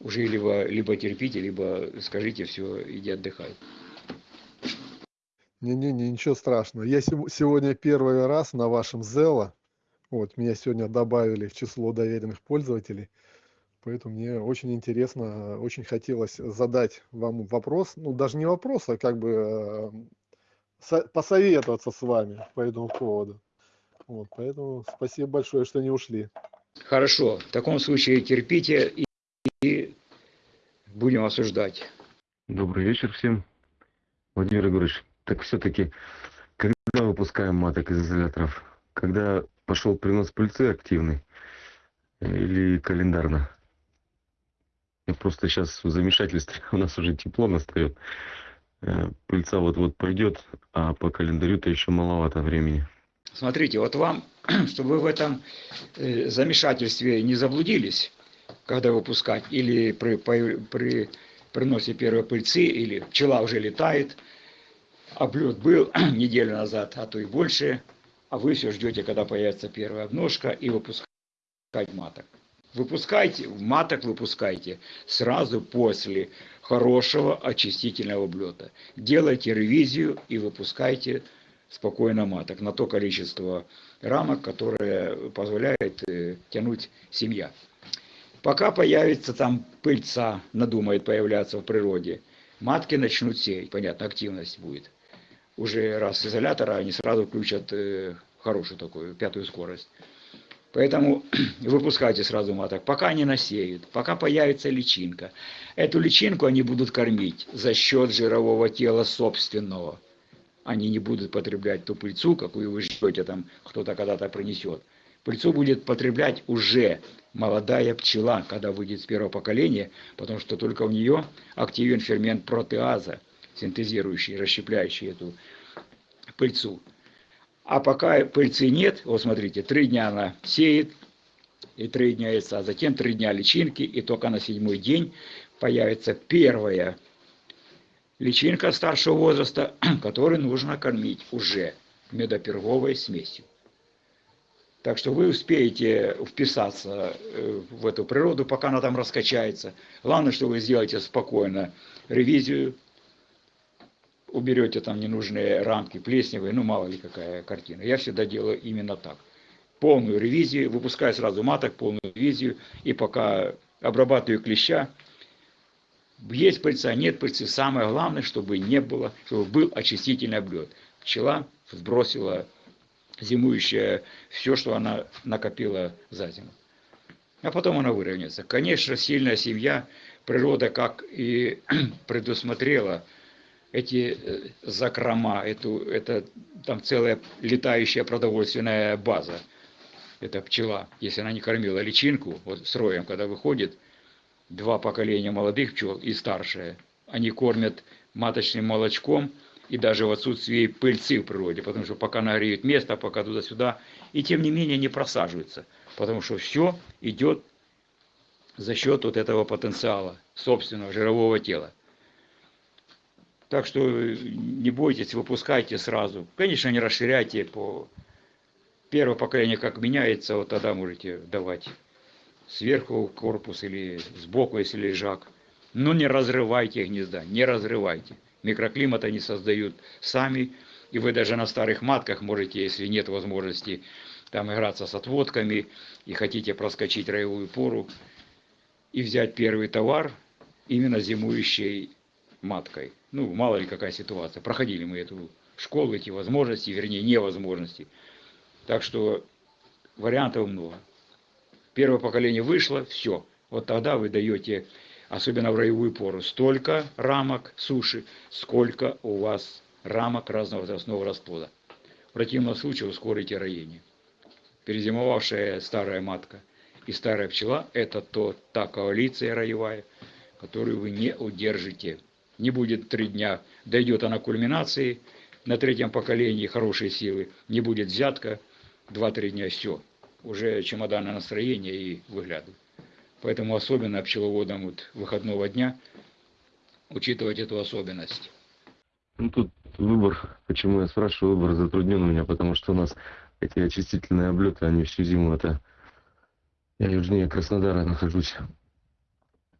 уже либо, либо терпите, либо скажите, все, иди отдыхай. Не-не-не, ничего страшного. Я сего- сегодня первый раз на вашем Зело. Вот, меня сегодня добавили в число доверенных пользователей. Поэтому мне очень интересно, очень хотелось задать вам вопрос. Ну, даже не вопрос, а как бы э, со- посоветоваться с вами по этому поводу. Вот, поэтому спасибо большое, что не ушли. Хорошо, в таком случае терпите и, будем осуждать. Добрый вечер всем. Владимир Егорович, так все-таки, когда выпускаем маток из изоляторов? Когда пошел принос пыльцы активный или календарно? Я просто сейчас в замешательстве, у нас уже тепло настает. Э, Пыльца вот-вот пойдет, а по календарю-то еще маловато времени. Смотрите, вот вам, чтобы вы в этом э, замешательстве не заблудились, когда выпускать, или при, появ- при приносе первой пыльцы, или пчела уже летает, облет был неделю назад, а то и больше, а вы все ждете, когда появится первая обножка, и выпускать маток. Выпускайте, маток выпускайте сразу после хорошего очистительного облета. Делайте ревизию и выпускайте спокойно маток на то количество рамок, которое позволяет э, тянуть семья. Пока появится там пыльца, надумает появляться в природе, матки начнут сеять, понятно, активность будет. Уже раз изолятора они сразу включат э, хорошую такую, пятую скорость. Поэтому выпускайте сразу маток, пока они насеют, пока появится личинка. Эту личинку они будут кормить за счет жирового тела собственного. Они не будут потреблять ту пыльцу, какую вы ждете, там кто-то когда-то принесет. Пыльцу будет потреблять уже молодая пчела, когда выйдет с первого поколения, потому что только у нее активен фермент протеаза, синтезирующий, расщепляющий эту пыльцу. А пока пыльцы нет, вот смотрите, три дня она сеет, и три дня яйца, а затем три дня личинки, и только на седьмой день появится первая личинка старшего возраста, которую нужно кормить уже медоперговой смесью. Так что вы успеете вписаться э, в эту природу, пока она там раскачается. Главное, что вы сделаете спокойно ревизию, уберете там ненужные рамки плесневые, ну мало ли какая картина. Я всегда делаю именно так. Полную ревизию, выпускаю сразу маток, полную ревизию, и пока обрабатываю клеща, есть пыльца, нет пыльцы, самое главное, чтобы не было, чтобы был очистительный облет. Пчела сбросила зимующая все, что она накопила за зиму. А потом она выровняется. Конечно, сильная семья, природа как и предусмотрела эти э, закрома, эту, это там целая летающая продовольственная база. Это пчела. Если она не кормила личинку, вот с роем, когда выходит, два поколения молодых пчел и старшие, они кормят маточным молочком и даже в отсутствии пыльцы в природе, потому что пока нагреют место, пока туда-сюда, и тем не менее не просаживаются, потому что все идет за счет вот этого потенциала собственного жирового тела. Так что не бойтесь, выпускайте сразу. Конечно, не расширяйте по первое поколение как меняется, вот тогда можете давать сверху корпус или сбоку, если лежак. Но не разрывайте гнезда, не разрывайте. Микроклимата не создают сами, и вы даже на старых матках можете, если нет возможности там играться с отводками и хотите проскочить роевую пору и взять первый товар именно зимующей маткой. Ну, мало ли какая ситуация. Проходили мы эту школу, эти возможности, вернее, невозможности. Так что вариантов много. Первое поколение вышло, все. Вот тогда вы даете, особенно в роевую пору, столько рамок суши, сколько у вас рамок разного возрастного расплода. В противном случае ускорите роение. Перезимовавшая старая матка и старая пчела – это то, та коалиция роевая, которую вы не удержите не будет три дня, дойдет она кульминации, на третьем поколении хорошие силы, не будет взятка, два-три дня все, уже чемоданное настроение и выглядывает. Поэтому особенно пчеловодам вот выходного дня учитывать эту особенность. Ну тут выбор, почему я спрашиваю, выбор затруднен у меня, потому что у нас эти очистительные облеты, они всю зиму это... Я южнее Краснодара нахожусь.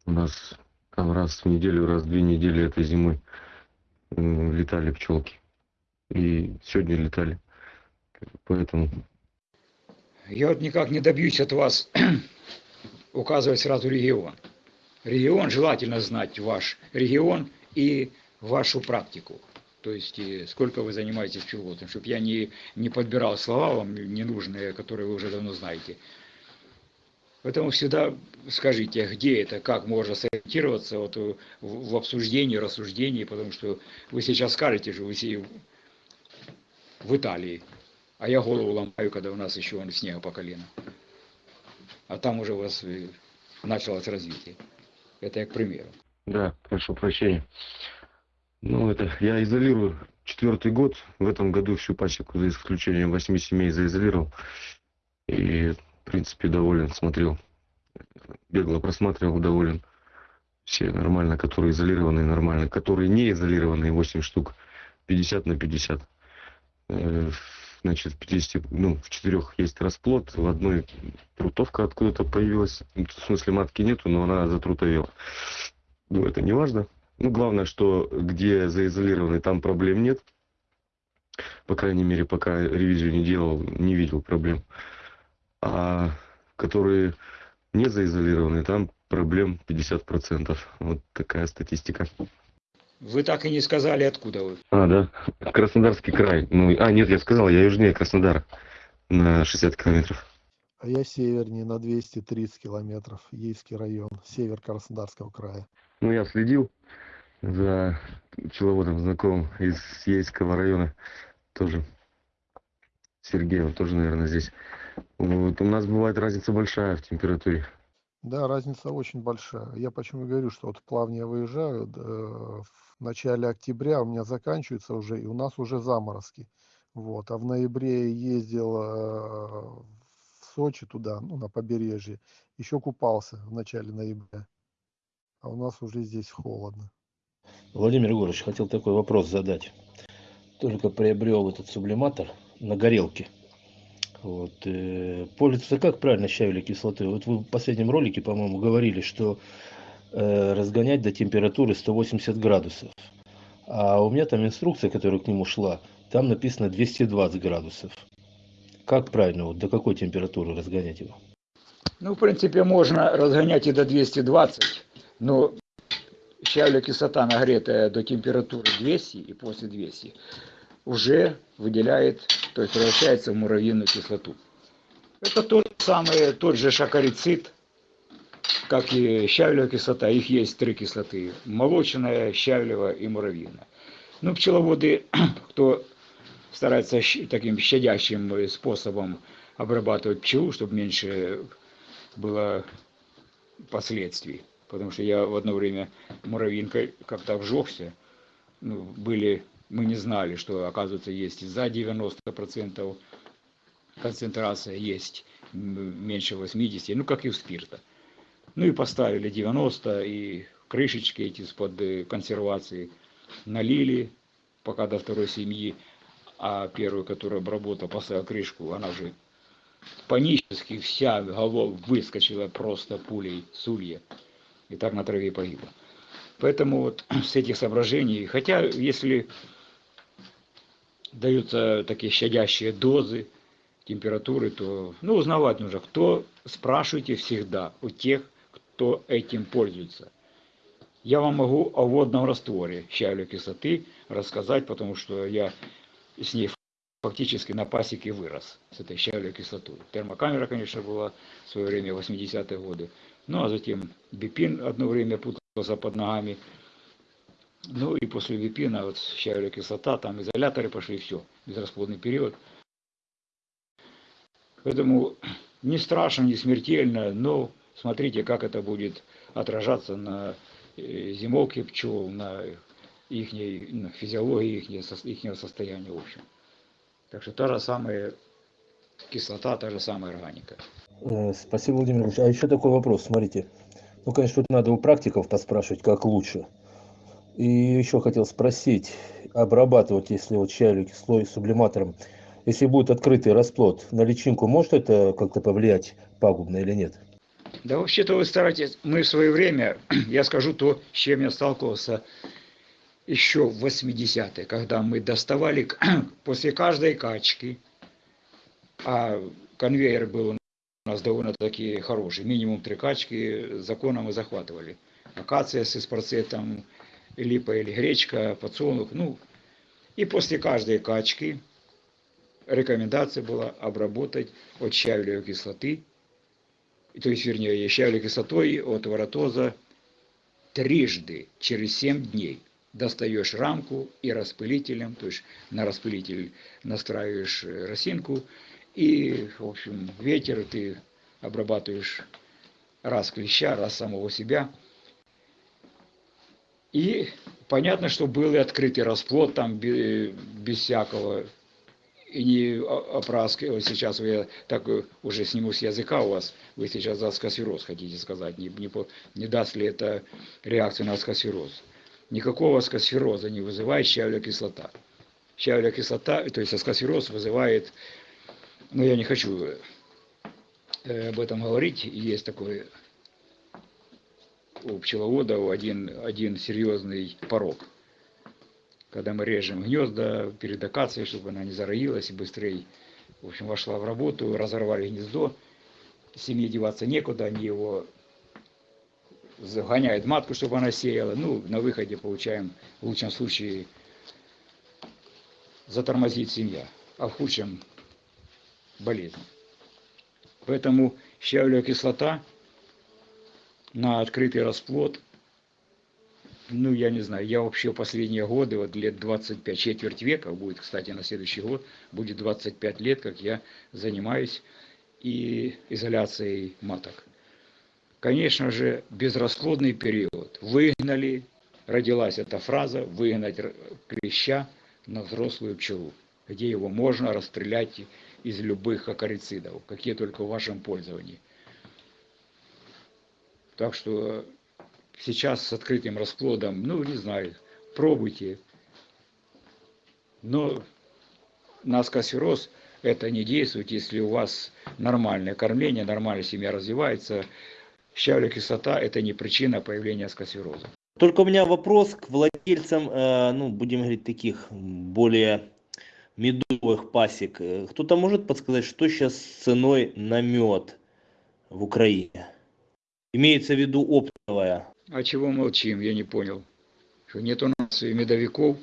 У нас там раз в неделю, раз в две недели этой зимой летали пчелки. И сегодня летали. Поэтому... Я вот никак не добьюсь от вас указывать сразу регион. Регион желательно знать ваш регион и вашу практику. То есть сколько вы занимаетесь пчеловодством, чтобы я не, не подбирал слова вам ненужные, которые вы уже давно знаете. Поэтому всегда скажите, где это, как можно сориентироваться вот в, в обсуждении, рассуждении, потому что вы сейчас скажете же, вы все в Италии, а я голову ломаю, когда у нас еще он снега по колено. А там уже у вас началось развитие. Это я к примеру. Да, прошу прощения. Ну, это я изолирую четвертый год. В этом году всю пасеку, за исключением восьми семей, заизолировал. И в принципе, доволен, смотрел, бегло просматривал, доволен. Все нормально, которые изолированные, нормально. Которые не изолированные, 8 штук, 50 на 50. Значит, в 50, ну, в четырех есть расплод, в одной трутовка откуда-то появилась. Ну, в смысле, матки нету, но она затрутовела. Ну, это не важно. Ну, главное, что где заизолированный, там проблем нет. По крайней мере, пока ревизию не делал, не видел проблем а которые не заизолированы, там проблем 50%. Вот такая статистика. Вы так и не сказали, откуда вы. А, да. Краснодарский край. Ну, а, нет, я сказал, я южнее Краснодара на 60 километров. а я севернее на 230 километров, Ейский район, север Краснодарского края. Ну, я следил за пчеловодом знакомым из Ейского района. Тоже Сергей, он тоже, наверное, здесь. Вот у нас бывает разница большая в температуре. Да, разница очень большая. Я почему говорю, что вот плавно я выезжаю, э, в начале октября у меня заканчивается уже, и у нас уже заморозки. Вот. А в ноябре я ездил э, в Сочи туда, ну, на побережье, еще купался в начале ноября. А у нас уже здесь холодно. Владимир Егорович, хотел такой вопрос задать. Только приобрел этот сублиматор на горелке. Вот, э, пользуется как правильно щавелевой кислотой? Вот вы в последнем ролике, по-моему, говорили, что разгонять до температуры 180 градусов. А у меня там инструкция, которая к нему шла, там написано 220 градусов. Как правильно, вот до какой температуры разгонять его? Ну, в принципе, можно разгонять и до 220, но щавелевая кислота, нагретая до температуры 200 и после 200, уже выделяет, то есть превращается в муравьиную кислоту. Это тот самый, тот же шакарицид, как и щавелевая кислота. Их есть три кислоты. Молочная, щавелевая и муравьиная. Ну, пчеловоды, кто старается таким щадящим способом обрабатывать пчелу, чтобы меньше было последствий. Потому что я в одно время муравьинкой как-то обжегся. Ну, были, мы не знали, что, оказывается, есть за 90% концентрация, есть меньше 80, ну, как и у спирта. Ну, и поставили 90, и крышечки эти из-под э, консервации налили, пока до второй семьи, а первую, которую обработал, поставил крышку, она уже панически вся голова выскочила просто пулей с улья. И так на траве погибла. Поэтому вот с этих соображений, хотя если даются такие щадящие дозы температуры, то ну, узнавать нужно, кто, спрашивайте всегда у тех, кто этим пользуется. Я вам могу о водном растворе щавелевой кислоты рассказать, потому что я с ней фактически на пасеке вырос, с этой щавелевой кислотой. Термокамера, конечно, была в свое время, 80-е годы. Ну, а затем бипин одно время путался под ногами. Ну, и после бипина, вот щавелевая кислота, там изоляторы пошли, все, безрасплодный период. Поэтому не страшно, не смертельно, но смотрите, как это будет отражаться на э, зимовке пчел, на их физиологии их состояния в общем. Так что та же самая кислота, та же самая органика. Э, Спасибо, Владимир Ильич. А еще такой вопрос, смотрите. Ну, конечно, тут надо у практиков поспрашивать, как лучше. И еще хотел спросить, обрабатывать, если вот щавелевой кислой сублиматором, если будет открытый расплод, на личинку может это как-то повлиять пагубно или нет? Да вообще-то вы стараетесь, мы в свое время, я скажу то, с чем я сталкивался еще в 80-е, когда мы доставали после каждой качки, а конвейер был у нас довольно-таки хороший, минимум три качки, законом мы захватывали. Акация с эспарцетом, липа или гречка, подсолнух, ну, и после каждой качки рекомендация была обработать от щавелевой кислоты, то есть, вернее, щавелевой кислотой от воротоза трижды через 7 дней. Достаешь рамку и распылителем, то есть на распылитель настраиваешь росинку, и, в общем, ветер ты обрабатываешь раз клеща, раз самого себя. И понятно, что был и открытый расплод там без, без всякого и не опраски. Вот сейчас я так уже сниму с языка у вас, вы сейчас за аскосфероз хотите сказать, не, не, не даст ли это реакцию на аскосфероз. Никакого аскосфероза не вызывает щавелевая кислота. Щавелевая кислота, то есть аскосфероз вызывает, но я не хочу об этом говорить, есть такой у пчеловода один, один серьезный порог. Когда мы режем гнезда перед акацией, чтобы она не зароилась и быстрее, в общем, вошла в работу, разорвали гнездо, семье деваться некуда, они его загоняют матку, чтобы она сеяла. Ну, на выходе получаем, в лучшем случае, затормозит семья, а в худшем болезнь. Поэтому щавелевая кислота на открытый расплод, ну, я не знаю, я вообще последние годы, вот лет 25, четверть века, будет, кстати, на следующий год, будет 25 лет, как я занимаюсь и изоляцией маток. Конечно же, безрасплодный период. Выгнали, родилась эта фраза, выгнать клеща на взрослую пчелу, где его можно расстрелять из любых акарицидов, какие только в вашем пользовании. Так что сейчас с открытым расплодом, ну, не знаю, пробуйте. Но на это не действует, если у вас нормальное кормление, нормальная семья развивается. Щавелевая кислота – это не причина появления скосфероза. Только у меня вопрос к владельцам, э, ну, будем говорить, таких более медовых пасек. Э, Кто-то может подсказать, что сейчас с ценой на мед в Украине? Имеется в виду оптовая. А чего молчим, я не понял. Что нет у нас и медовиков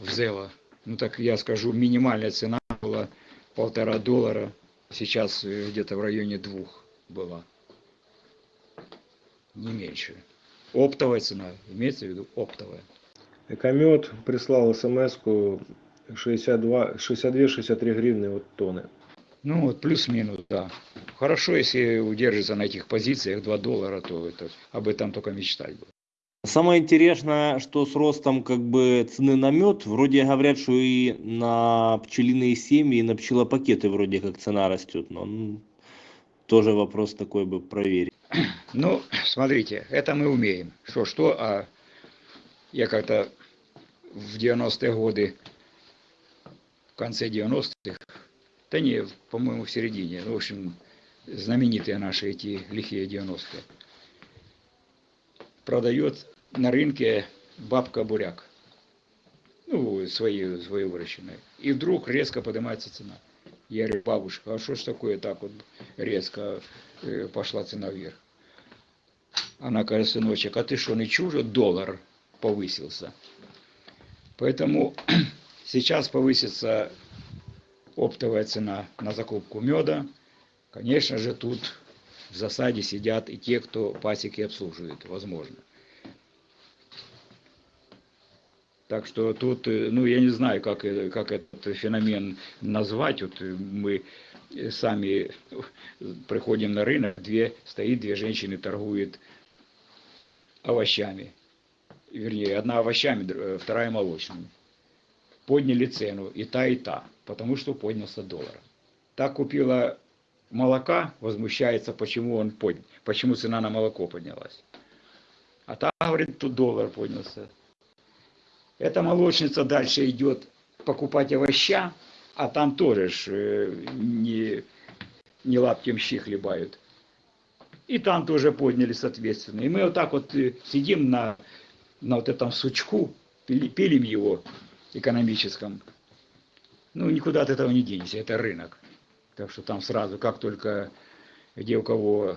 в Зело. Ну так я скажу, минимальная цена была полтора доллара. Сейчас э, где-то в районе двух была. Не меньше. Оптовая цена, имеется в виду оптовая. Экомет прислал смс-ку 62-63 гривны от тонны. Ну вот плюс-минус, да. Хорошо, если удержится на этих позициях 2 доллара, то это, об этом только мечтать было. Самое интересное, что с ростом как бы цены на мед, вроде говорят, что и на пчелиные семьи, и на пчелопакеты вроде как цена растет. Но тоже вопрос такой бы проверить. Ну, смотрите, это мы умеем. Что, что, а я как-то в 90-е годы, в конце 90-х, да не, по-моему, в середине, ну, в общем, знаменитые наши эти лихие 90-е, продает на рынке бабка буряк. Ну, свои, свои выращенные. И вдруг резко поднимается цена. Я говорю, бабушка, а что ж такое так вот резко э, пошла цена вверх? Она говорит, сыночек, а ты что, не чужо доллар повысился? Поэтому сейчас повысится оптовая цена на закупку меда. Конечно же, тут в засаде сидят и те, кто пасеки обслуживает, возможно. Так что тут, э, ну, я не знаю, как, э, как этот феномен назвать. Вот э, мы сами приходим на рынок, две, стоит две женщины, торгуют овощами. Вернее, одна овощами, вторая молочными. Подняли цену и та, и та, потому что поднялся доллар. Так купила молока, возмущается, почему он поднял, почему цена на молоко поднялась. А та говорит, тут доллар поднялся. Эта молочница дальше идет покупать овоща, а там тоже ж, э, не, не лаптем щи хлебают. И там тоже подняли, соответственно. И мы вот так вот э, сидим на, на вот этом сучку, пили- пилим его экономическом. Ну, никуда от этого не денешься, это рынок. Так что там сразу, как только где у кого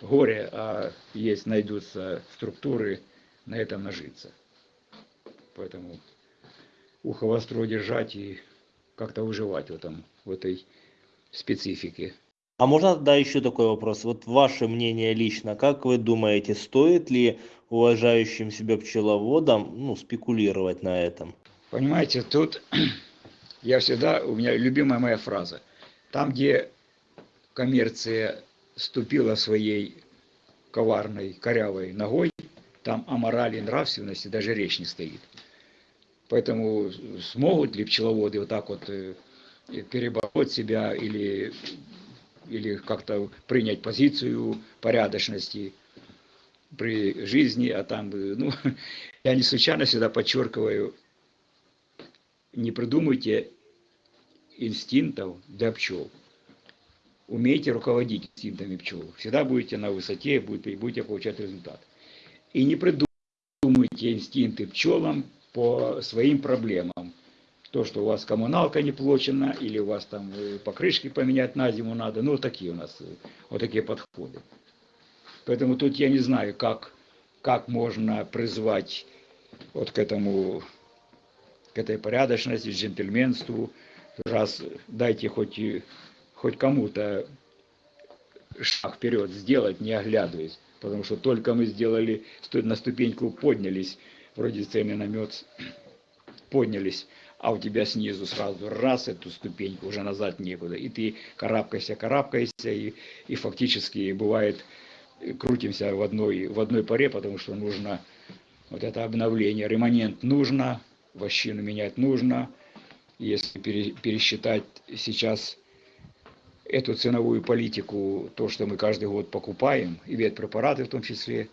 горе, а есть, найдутся структуры на этом нажиться. Поэтому ухо востро держать и как-то выживать в, этом, в этой специфике. А можно да еще такой вопрос? Вот ваше мнение лично, как вы думаете, стоит ли уважающим себя пчеловодам ну, спекулировать на этом? Понимаете, тут я всегда, у меня любимая моя фраза. Там, где коммерция ступила своей коварной, корявой ногой, там о морали и нравственности даже речь не стоит. Поэтому смогут ли пчеловоды вот так вот э, перебороть себя или, или как-то принять позицию порядочности при жизни, а там, э, ну, я не случайно всегда подчеркиваю, не придумывайте инстинктов для пчел. Умейте руководить инстинктами пчел. Всегда будете на высоте, будете, будете получать результат. И не придумывайте инстинкты пчелам по своим проблемам. То, что у вас коммуналка не плачена, или у вас там э, покрышки поменять на зиму надо. Ну, вот такие у нас, э, вот такие подходы. Поэтому тут я не знаю, как, как можно призвать вот к этому к этой порядочности, джентльменству. Раз дайте хоть, хоть кому-то шаг вперед сделать, не оглядываясь. Потому что только мы сделали, на ступеньку поднялись, вроде мед поднялись, а у тебя снизу сразу раз эту ступеньку, уже назад некуда. И ты карабкайся, карабкайся, и, и фактически бывает крутимся в одной, в одной паре, потому что нужно вот это обновление, ремонент нужно, вощину менять нужно. Если пере- пересчитать сейчас эту ценовую политику, то, что мы каждый год покупаем, и ветпрепараты в том числе,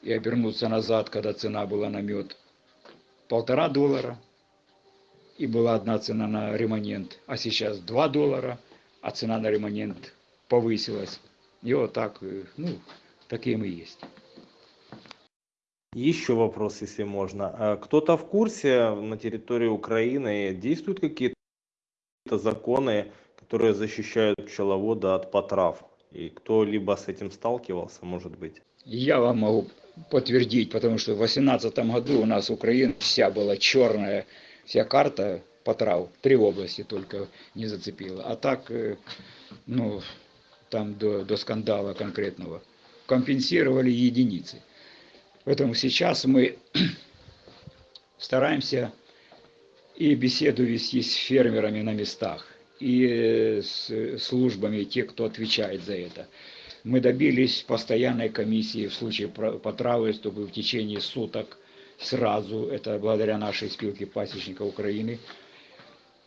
и обернуться назад, когда цена была на мед полтора доллара, и была одна цена на ремонент, а сейчас 2 доллара, а цена на ремонент повысилась. И вот так, э, ну, таким и есть. Еще вопрос, если можно. А Кто-то в курсе на территории Украины действуют какие-то законы, которые защищают пчеловода от потрав? И кто-либо с этим сталкивался, может быть? Я вам могу подтвердить, потому что в 2018 году у нас Украина вся была черная, вся карта по трав, три области только не зацепила. А так, э, ну, там до, до скандала конкретного компенсировали единицы. Поэтому сейчас мы стараемся и беседу вести с фермерами на местах, и с службами, те, кто отвечает за это. Мы добились постоянной комиссии в случае потравы, чтобы в течение суток сразу, это благодаря нашей спилке пасечников Украины,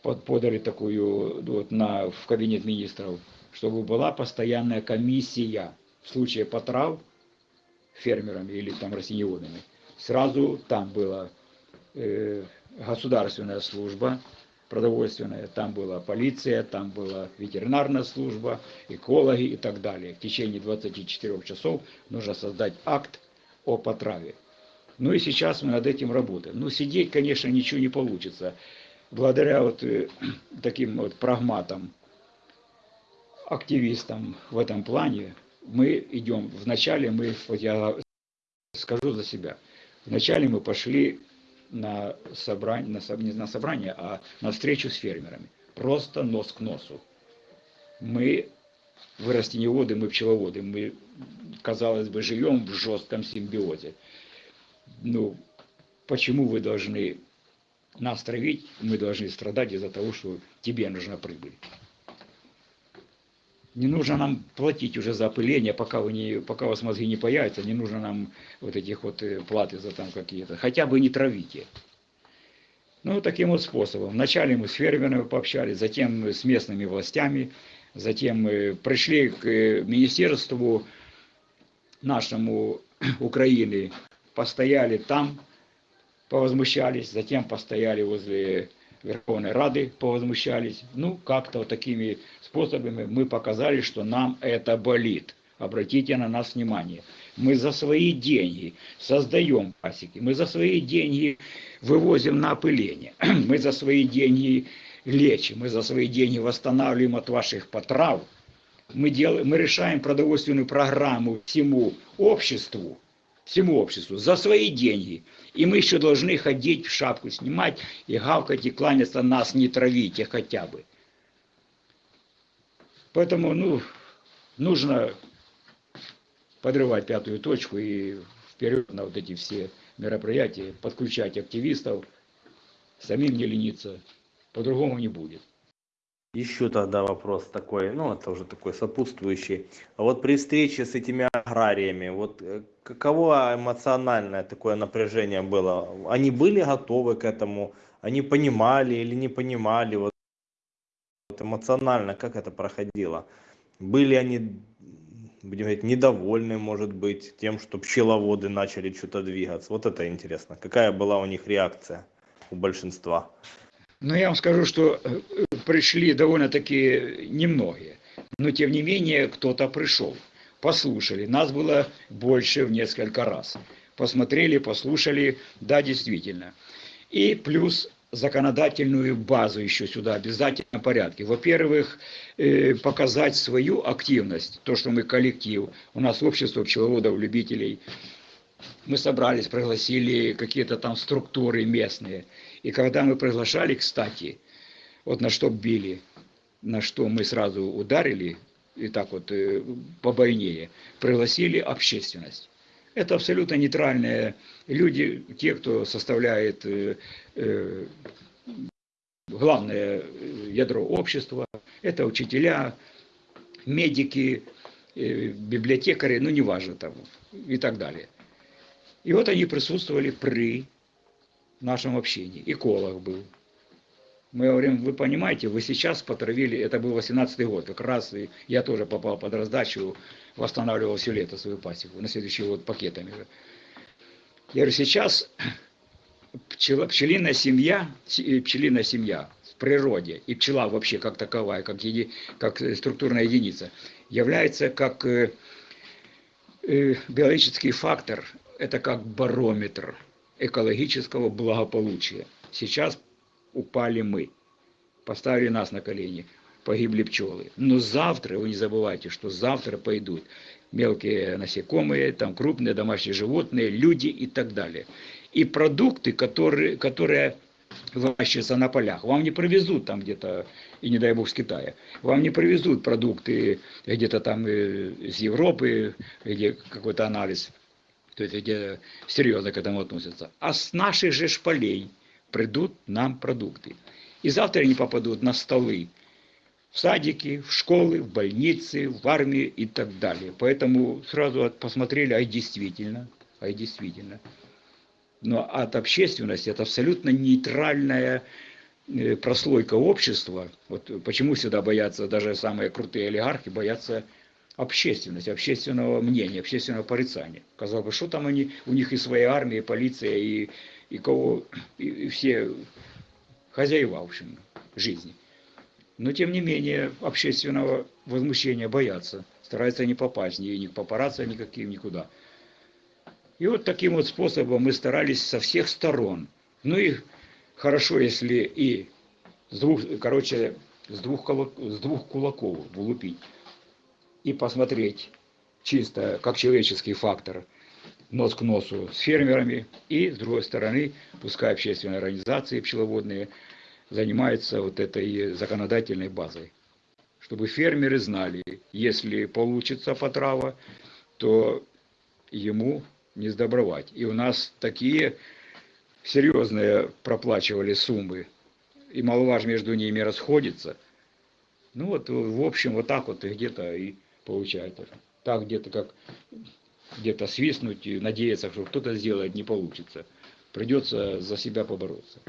под- подали такую вот, на, в кабинет министров, чтобы была постоянная комиссия в случае потрав фермерами или там растениеводами. Сразу там была э, государственная служба продовольственная, там была полиция, там была ветеринарная служба, экологи и так далее. В течение 24 часов нужно создать акт о потраве. Ну и сейчас мы над этим работаем. Ну, сидеть, конечно, ничего не получится. Благодаря вот э, таким вот прагматам, активистам в этом плане, мы идем, вначале мы, вот я скажу за себя, вначале мы пошли на собрание, на, не на собрание, а на встречу с фермерами. Просто нос к носу. Мы, вы растениеводы, мы пчеловоды, мы, казалось бы, живем в жестком симбиозе. Ну, почему вы должны нас травить, мы должны страдать из-за того, что тебе нужна прибыль. Не нужно нам платить уже за опыление, пока, вы не, пока у вас мозги не появятся, не нужно нам вот этих вот э, платы за там какие-то. Хотя бы не травите. Ну, таким вот способом. Вначале мы с фермерами пообщались, затем с местными властями, затем пришли к э, министерству нашему Украины, постояли там, повозмущались, затем постояли возле Верховной Рады, повозмущались. Ну, как-то вот такими способами мы показали, что нам это болит. Обратите на нас внимание. Мы за свои деньги создаем пасеки, мы за свои деньги вывозим на опыление, мы за свои деньги лечим, мы за свои деньги восстанавливаем от ваших потрав. Мы, делаем, мы решаем продовольственную программу всему обществу, всему обществу за свои деньги. И мы еще должны ходить, шапку снимать и гавкать и кланяться, нас не травите хотя бы. Поэтому, ну, нужно подрывать пятую точку и вперед на вот эти все мероприятия, подключать активистов, самим не лениться, по-другому не будет. Еще тогда вопрос такой, ну это уже такой сопутствующий. А вот при встрече с этими аграриями, вот э, каково эмоциональное такое напряжение было? Они были готовы к этому? Они понимали или не понимали? Вот, вот эмоционально как это проходило? Были они, будем говорить, недовольны, может быть, тем, что пчеловоды начали что-то двигаться? Вот это интересно. Какая была у них реакция у большинства? Но я вам скажу, что э, пришли довольно-таки немногие. Но тем не менее кто-то пришел. Послушали. Нас было больше в несколько раз. Посмотрели, послушали. Да, действительно. И плюс законодательную базу еще сюда обязательно порядке. Во-первых, э, показать свою активность, то, что мы коллектив, у нас общество пчеловодов, любителей, мы собрались, пригласили какие-то там структуры местные. И когда мы приглашали, кстати, вот на что били, на что мы сразу ударили, и так вот э, побойнее, пригласили общественность. Это абсолютно нейтральные люди, те, кто составляет э, э, главное ядро общества. Это учителя, медики, библиотекари, ну неважно там и так далее. И вот они присутствовали при нашем общении. Эколог был. Мы говорим, вы понимаете, вы сейчас потравили, это был 18 год, как раз я тоже попал под раздачу, восстанавливал все лето свою пасеку, на следующий год пакетами. Я говорю, сейчас пчела, пчелиная семья, э, пчелиная семья в природе и пчела вообще как таковая, как, еди, как структурная единица, является как э, э, биологический фактор, это как барометр экологического благополучия. Сейчас упали мы, поставили нас на колени, погибли пчелы. Но завтра, вы не забывайте, что завтра пойдут мелкие насекомые, там крупные домашние животные, люди и так далее. И продукты, которые, которые выращиваются на полях, вам не привезут там где-то, и не дай бог с Китая, вам не привезут продукты где-то там э, из Европы, где какой-то анализ, то есть где серьезно к этому относятся. А с наших же шпалей придут нам продукты. И завтра они попадут на столы в садики, в школы, в больницы, в армию и так далее. Поэтому сразу от- посмотрели, а и действительно, а и действительно. Но от общественности это абсолютно нейтральная э, прослойка общества. Вот почему всегда боятся, даже самые крутые олигархи боятся общественности, общественного мнения, общественного порицания. Казалось бы, что там они, у них и своя армия, и полиция, и, и кого, и, и все хозяева, в общем, жизни. Но, тем не менее, общественного возмущения боятся, стараются не попасть ни, ни к папарацци никаким, никуда. И вот таким вот способом мы старались со всех сторон. Ну и хорошо, если и с двух, короче, с двух, кулак- с двух кулаков влупить и посмотреть чисто как человеческий фактор нос к носу с фермерами, и с другой стороны, пускай общественные организации пчеловодные занимаются вот этой законодательной базой. Чтобы фермеры знали, если получится потрава, то ему не сдобровать. И у нас такие серьезные проплачивали суммы, и маловаж между ними расходится. Ну вот, в общем, вот так вот где-то и получается. Так где-то как где-то свистнуть и надеяться, что кто-то сделает, не получится. Придется за себя побороться.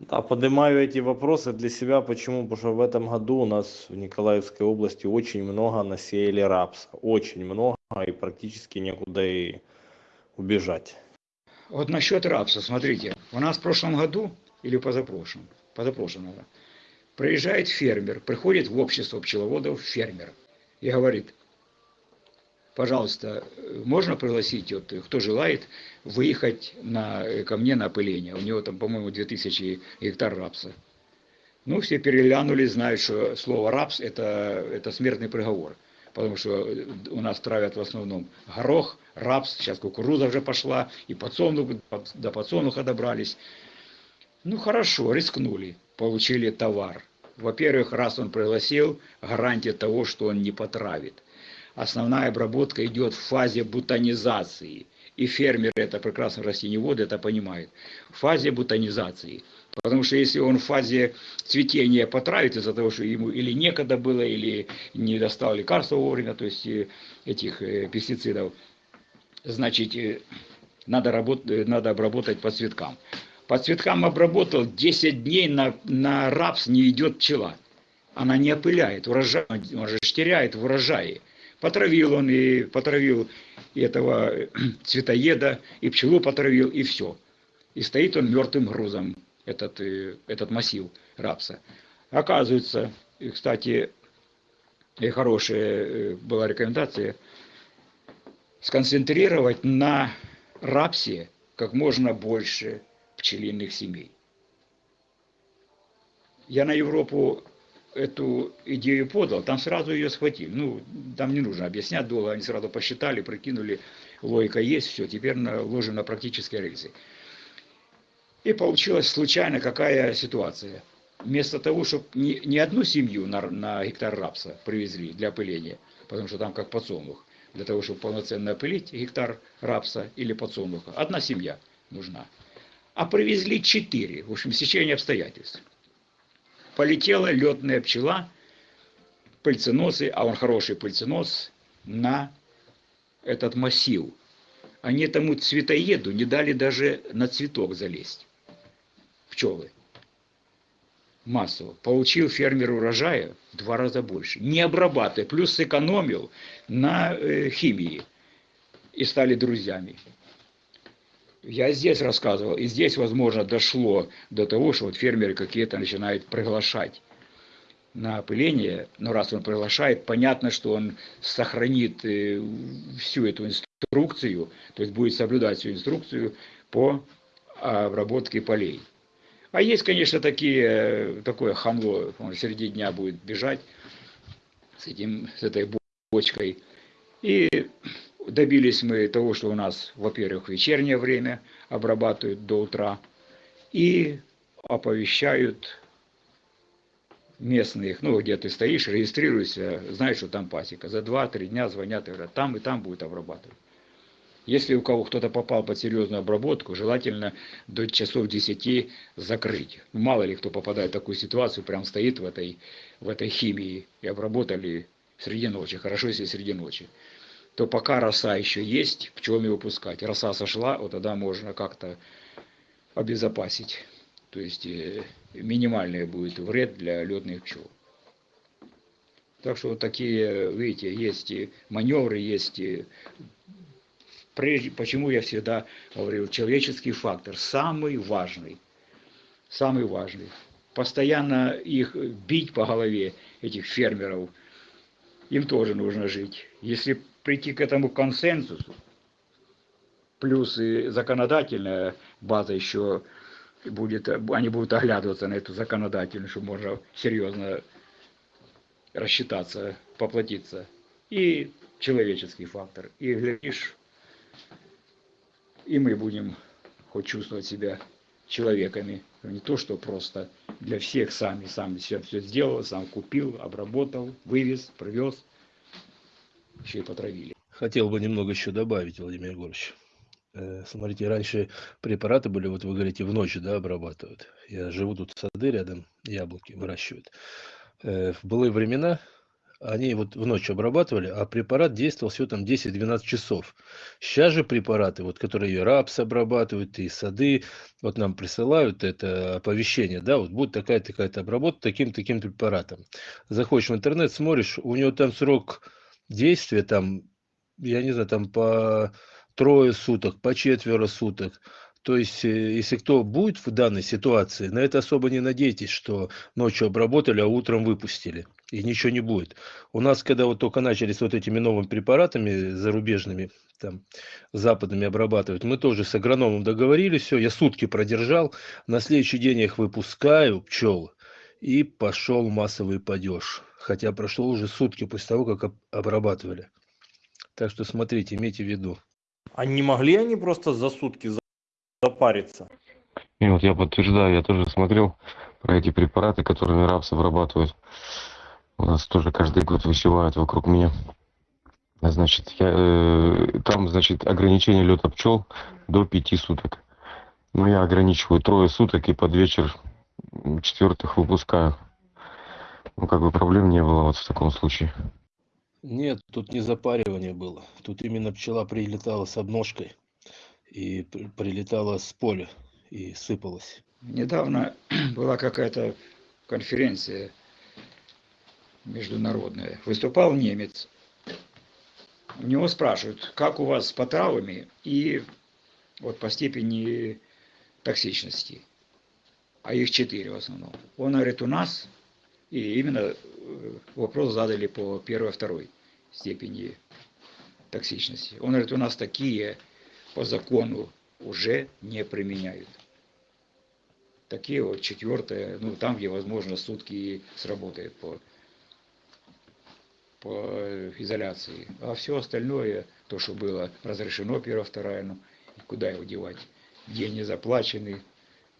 Да, поднимаю эти вопросы для себя. Почему? Потому что в этом году у нас в Николаевской области очень много насеяли рапса. Очень много и практически некуда и убежать. Вот насчет рапса, смотрите, у нас в прошлом году или позапрошлом, позапрошлом, наверное, приезжает фермер, приходит в общество пчеловодов фермер и говорит, пожалуйста, э, можно пригласить, вот, э, кто желает, выехать на, э, ко мне на опыление. У него там, по-моему, 2000 гектар рапса. Ну, все переглянули, знают, что слово рапс это, это смертный приговор. Потому что у нас травят в основном горох, рапс, сейчас кукуруза уже пошла, и подсолнух, под- до подсолнуха добрались. Ну хорошо, рискнули, получили товар. Во-первых, раз он пригласил, гарантия того, что он не потравит. Основная обработка идет в фазе бутонизации. И фермеры, это прекрасно растениеводы, это понимают. В фазе бутонизации. Потому что если он в фазе цветения потравит из-за того, что ему или некогда было, или не достал лекарства вовремя, то есть э, этих э, пестицидов, значит, э, надо, работ- э, надо обработать по цветкам. По цветкам обработал, 10 дней на, на рапс не идет пчела. Она не опыляет, урожай, он же теряет в урожае. Потравил он и потравил и этого э, цветоеда, и пчелу потравил, и все. И стоит он мертвым грузом, этот, э, этот массив рапса. Оказывается, и, кстати, и хорошая э, была рекомендация, сконцентрировать на рапсе как можно больше пчелиных семей. Я на Европу эту идею подал, там сразу ее схватили. Ну, там не нужно объяснять долго, они сразу посчитали, прикинули, логика есть, все, теперь наложим на практические рельсы. И получилась случайно какая ситуация. вместо того, чтобы не, не одну семью на, на гектар рапса привезли для опыления, потому что там как подсолнух, для того, чтобы полноценно опылить гектар рапса или подсолнуха, одна семья нужна. А привезли четыре, в общем, сечение обстоятельств. Полетела летная пчела, пыльценосы, а он хороший пыльценос, на этот массив. Они тому цветоеду не дали даже на цветок залезть. Пчелы. Массово. Получил фермер урожая в два раза больше. Не обрабатывая. Плюс сэкономил на э, химии. И стали друзьями. Я здесь рассказывал, и здесь, возможно, дошло до того, что вот фермеры какие-то начинают приглашать на опыление, но раз он приглашает, понятно, что он сохранит э, всю эту инструкцию, то есть будет соблюдать всю инструкцию по обработке полей. А есть, конечно, такие, такое хамло, он среди дня будет бежать с, этим, с этой бочкой. И добились мы того, что у нас, во-первых, вечернее время обрабатывают до утра и оповещают местных, ну, где ты стоишь, регистрируешься, знаешь, что там пасека. За 2-3 дня звонят и говорят, там и там будет обрабатывать. Если у кого кто-то попал под серьезную обработку, желательно до часов 10 закрыть. Ну, мало ли кто попадает в такую ситуацию, прям стоит в этой, в этой химии и обработали среди ночи, хорошо, если среди ночи. То пока роса еще есть, пчел выпускать. Роса сошла, вот тогда можно как-то обезопасить. То есть э, минимальный будет вред для летных пчел. Так что вот такие, видите, есть и маневры, есть и прежде, почему я всегда говорил, человеческий фактор самый важный, самый важный. Постоянно их бить по голове, этих фермеров, им тоже нужно жить. Если прийти к этому консенсусу, плюс и законодательная база еще будет, они будут оглядываться на эту законодательную, чтобы можно серьезно рассчитаться, поплатиться. И человеческий фактор. И глядишь, и мы будем хоть чувствовать себя человеками. Не то, что просто для всех сами, сам все, все сделал, сам купил, обработал, вывез, привез, еще и потравили. Хотел бы немного еще добавить, Владимир Егорович. Э, Смотрите, раньше препараты были, вот вы говорите, в ночь, да, обрабатывают. Я живу тут сады рядом, яблоки выращивают. Э, В былые времена они вот в ночь обрабатывали, а препарат действовал всего там 10-12 часов. Сейчас же препараты, вот, которые и рапс обрабатывают, и сады, вот нам присылают это оповещение, да, вот будет такая-то такая-то обработка таким-таким препаратом. Заходишь в интернет, смотришь, у него там срок действия, там, я не знаю, там по трое суток, по четверо суток. То есть, э, если кто будет в данной ситуации, на это особо не надейтесь, что ночью обработали, а утром выпустили. И ничего не будет. У нас, когда вот только начались вот этими новыми препаратами зарубежными, там, западными обрабатывать, мы тоже с агрономом договорились, все, я сутки продержал, на следующий день я их выпускаю, пчел, и пошел массовый падеж. Хотя прошло уже сутки после того, как об- обрабатывали. Так что смотрите, имейте в виду. А не могли они просто за сутки за- запариться? И вот я подтверждаю, я тоже смотрел про эти препараты, которыми рапс обрабатывают. У нас тоже каждый год высевают вокруг меня. А, Значит, я, э, там, значит, ограничение лета пчел до пяти суток. Но я ограничиваю трое суток и под вечер четвертых выпускаю. Ну, как бы проблем не было вот в таком случае. Нет, тут не запаривание было. Тут именно пчела прилетала с обножкой и при- прилетала с поля и сыпалась. Недавно была какая-то конференция международная. Выступал немец. У него спрашивают, как у вас с потравами и вот по степени токсичности. А их четыре в основном. Он говорит, у нас, и именно э, вопрос задали по первой, второй степени токсичности. Он говорит, у нас такие по закону уже не применяют такие вот четвертое, ну там, где возможно сутки сработает по, по изоляции. А все остальное, то, что было разрешено, и куда его девать? Деньги заплачены,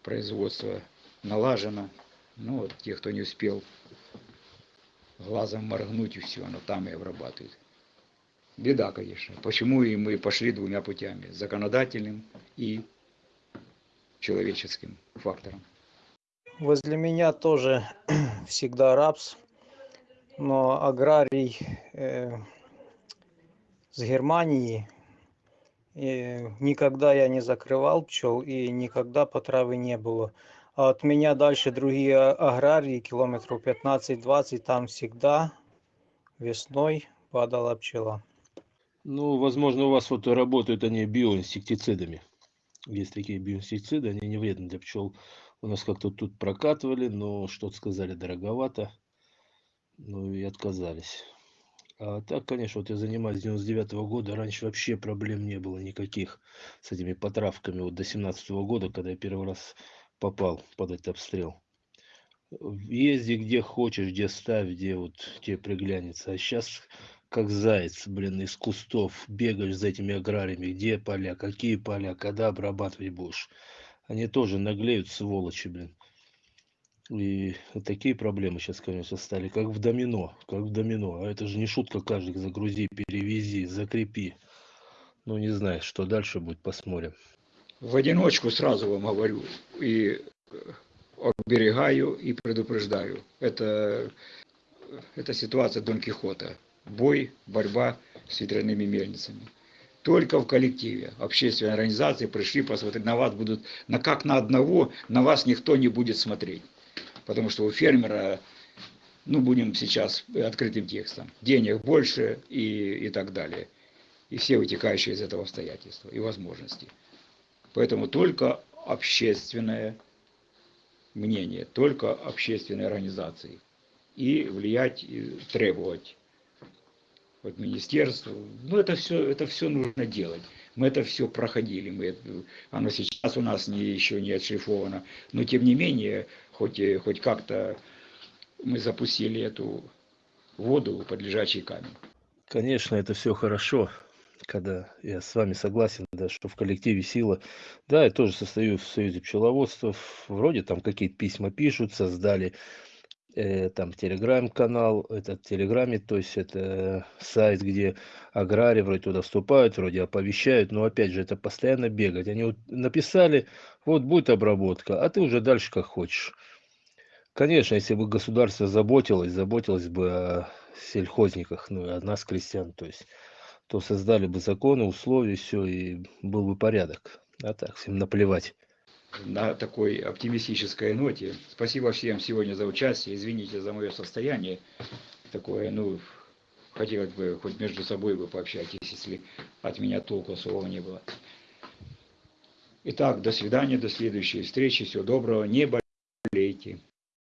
производство налажено, Ну вот те, кто не успел глазом моргнуть, и все, оно там и обрабатывает. Беда, конечно. Почему и мы пошли двумя путями. Законодательным и человеческим фактором. Возле меня тоже всегда рапс, но аграрий э, с Германии э, никогда я не закрывал пчел и никогда потравы не было. А от меня дальше другие а- аграрии, километров 15-20, там всегда весной падала пчела. Ну, возможно, у вас вот работают они биоинсектицидами. Есть такие биоинсектициды, они не вредны для пчел. У нас как-то тут прокатывали, но что-то сказали дороговато. Ну и отказались. А так, конечно, вот я занимаюсь с 99 года, раньше вообще проблем не было никаких с этими потравками. Вот до 17 года, когда я первый раз попал под этот обстрел. Езди где хочешь, где ставь, где вот тебе приглянется. А сейчас как заяц, блин, из кустов бегаешь за этими аграриями, где поля, какие поля, когда обрабатывать будешь. Они тоже наглеют, сволочи, блин. И такие проблемы сейчас, конечно, стали, как в домино, как в домино. А это же не шутка, каждый загрузи, перевези, закрепи. Ну, не знаю, что дальше будет, посмотрим. В одиночку сразу вам говорю и э, оберегаю и предупреждаю. Это, это ситуация Дон Кихота. Бой, борьба с ветряными мельницами. Только в коллективе. Общественные организации пришли посмотреть на вас, будут на как на одного, на вас никто не будет смотреть. Потому что у фермера, ну будем сейчас открытым текстом, денег больше и, и так далее. И все вытекающие из этого обстоятельства и возможности. Поэтому только общественное мнение, только общественные организации. И влиять, и требовать от министерства. Ну, это все, это все нужно делать. Мы это все проходили. Мы, оно сейчас у нас не, еще не отшлифовано. Но тем не менее, хоть, и- хоть как-то мы запустили эту воду под лежачий камень. Конечно, это все хорошо, когда я с вами согласен, да, что в коллективе сила. Да, я тоже состою в Союзе пчеловодцев. Вроде там какие-то письма пишут, создали э, там телеграм-канал, этот телеграме, то есть это сайт, где аграрии вроде туда вступают, вроде оповещают, но опять же это постоянно бегать. Они вот написали, вот будет обработка, а ты уже дальше как хочешь. Конечно, если бы государство заботилось, заботилось бы о сельхозниках, ну и о нас, крестьян, то есть, то создали бы законы, условия, все, и был бы порядок. А так, всем наплевать. На такой оптимистической ноте. Спасибо всем сегодня за участие. Извините за мое состояние такое. Ну, хотелось бы хоть между собой вы пообщайтесь, если от меня толку особого не было. Итак, до свидания, до следующей встречи. Всего доброго. Не болейте.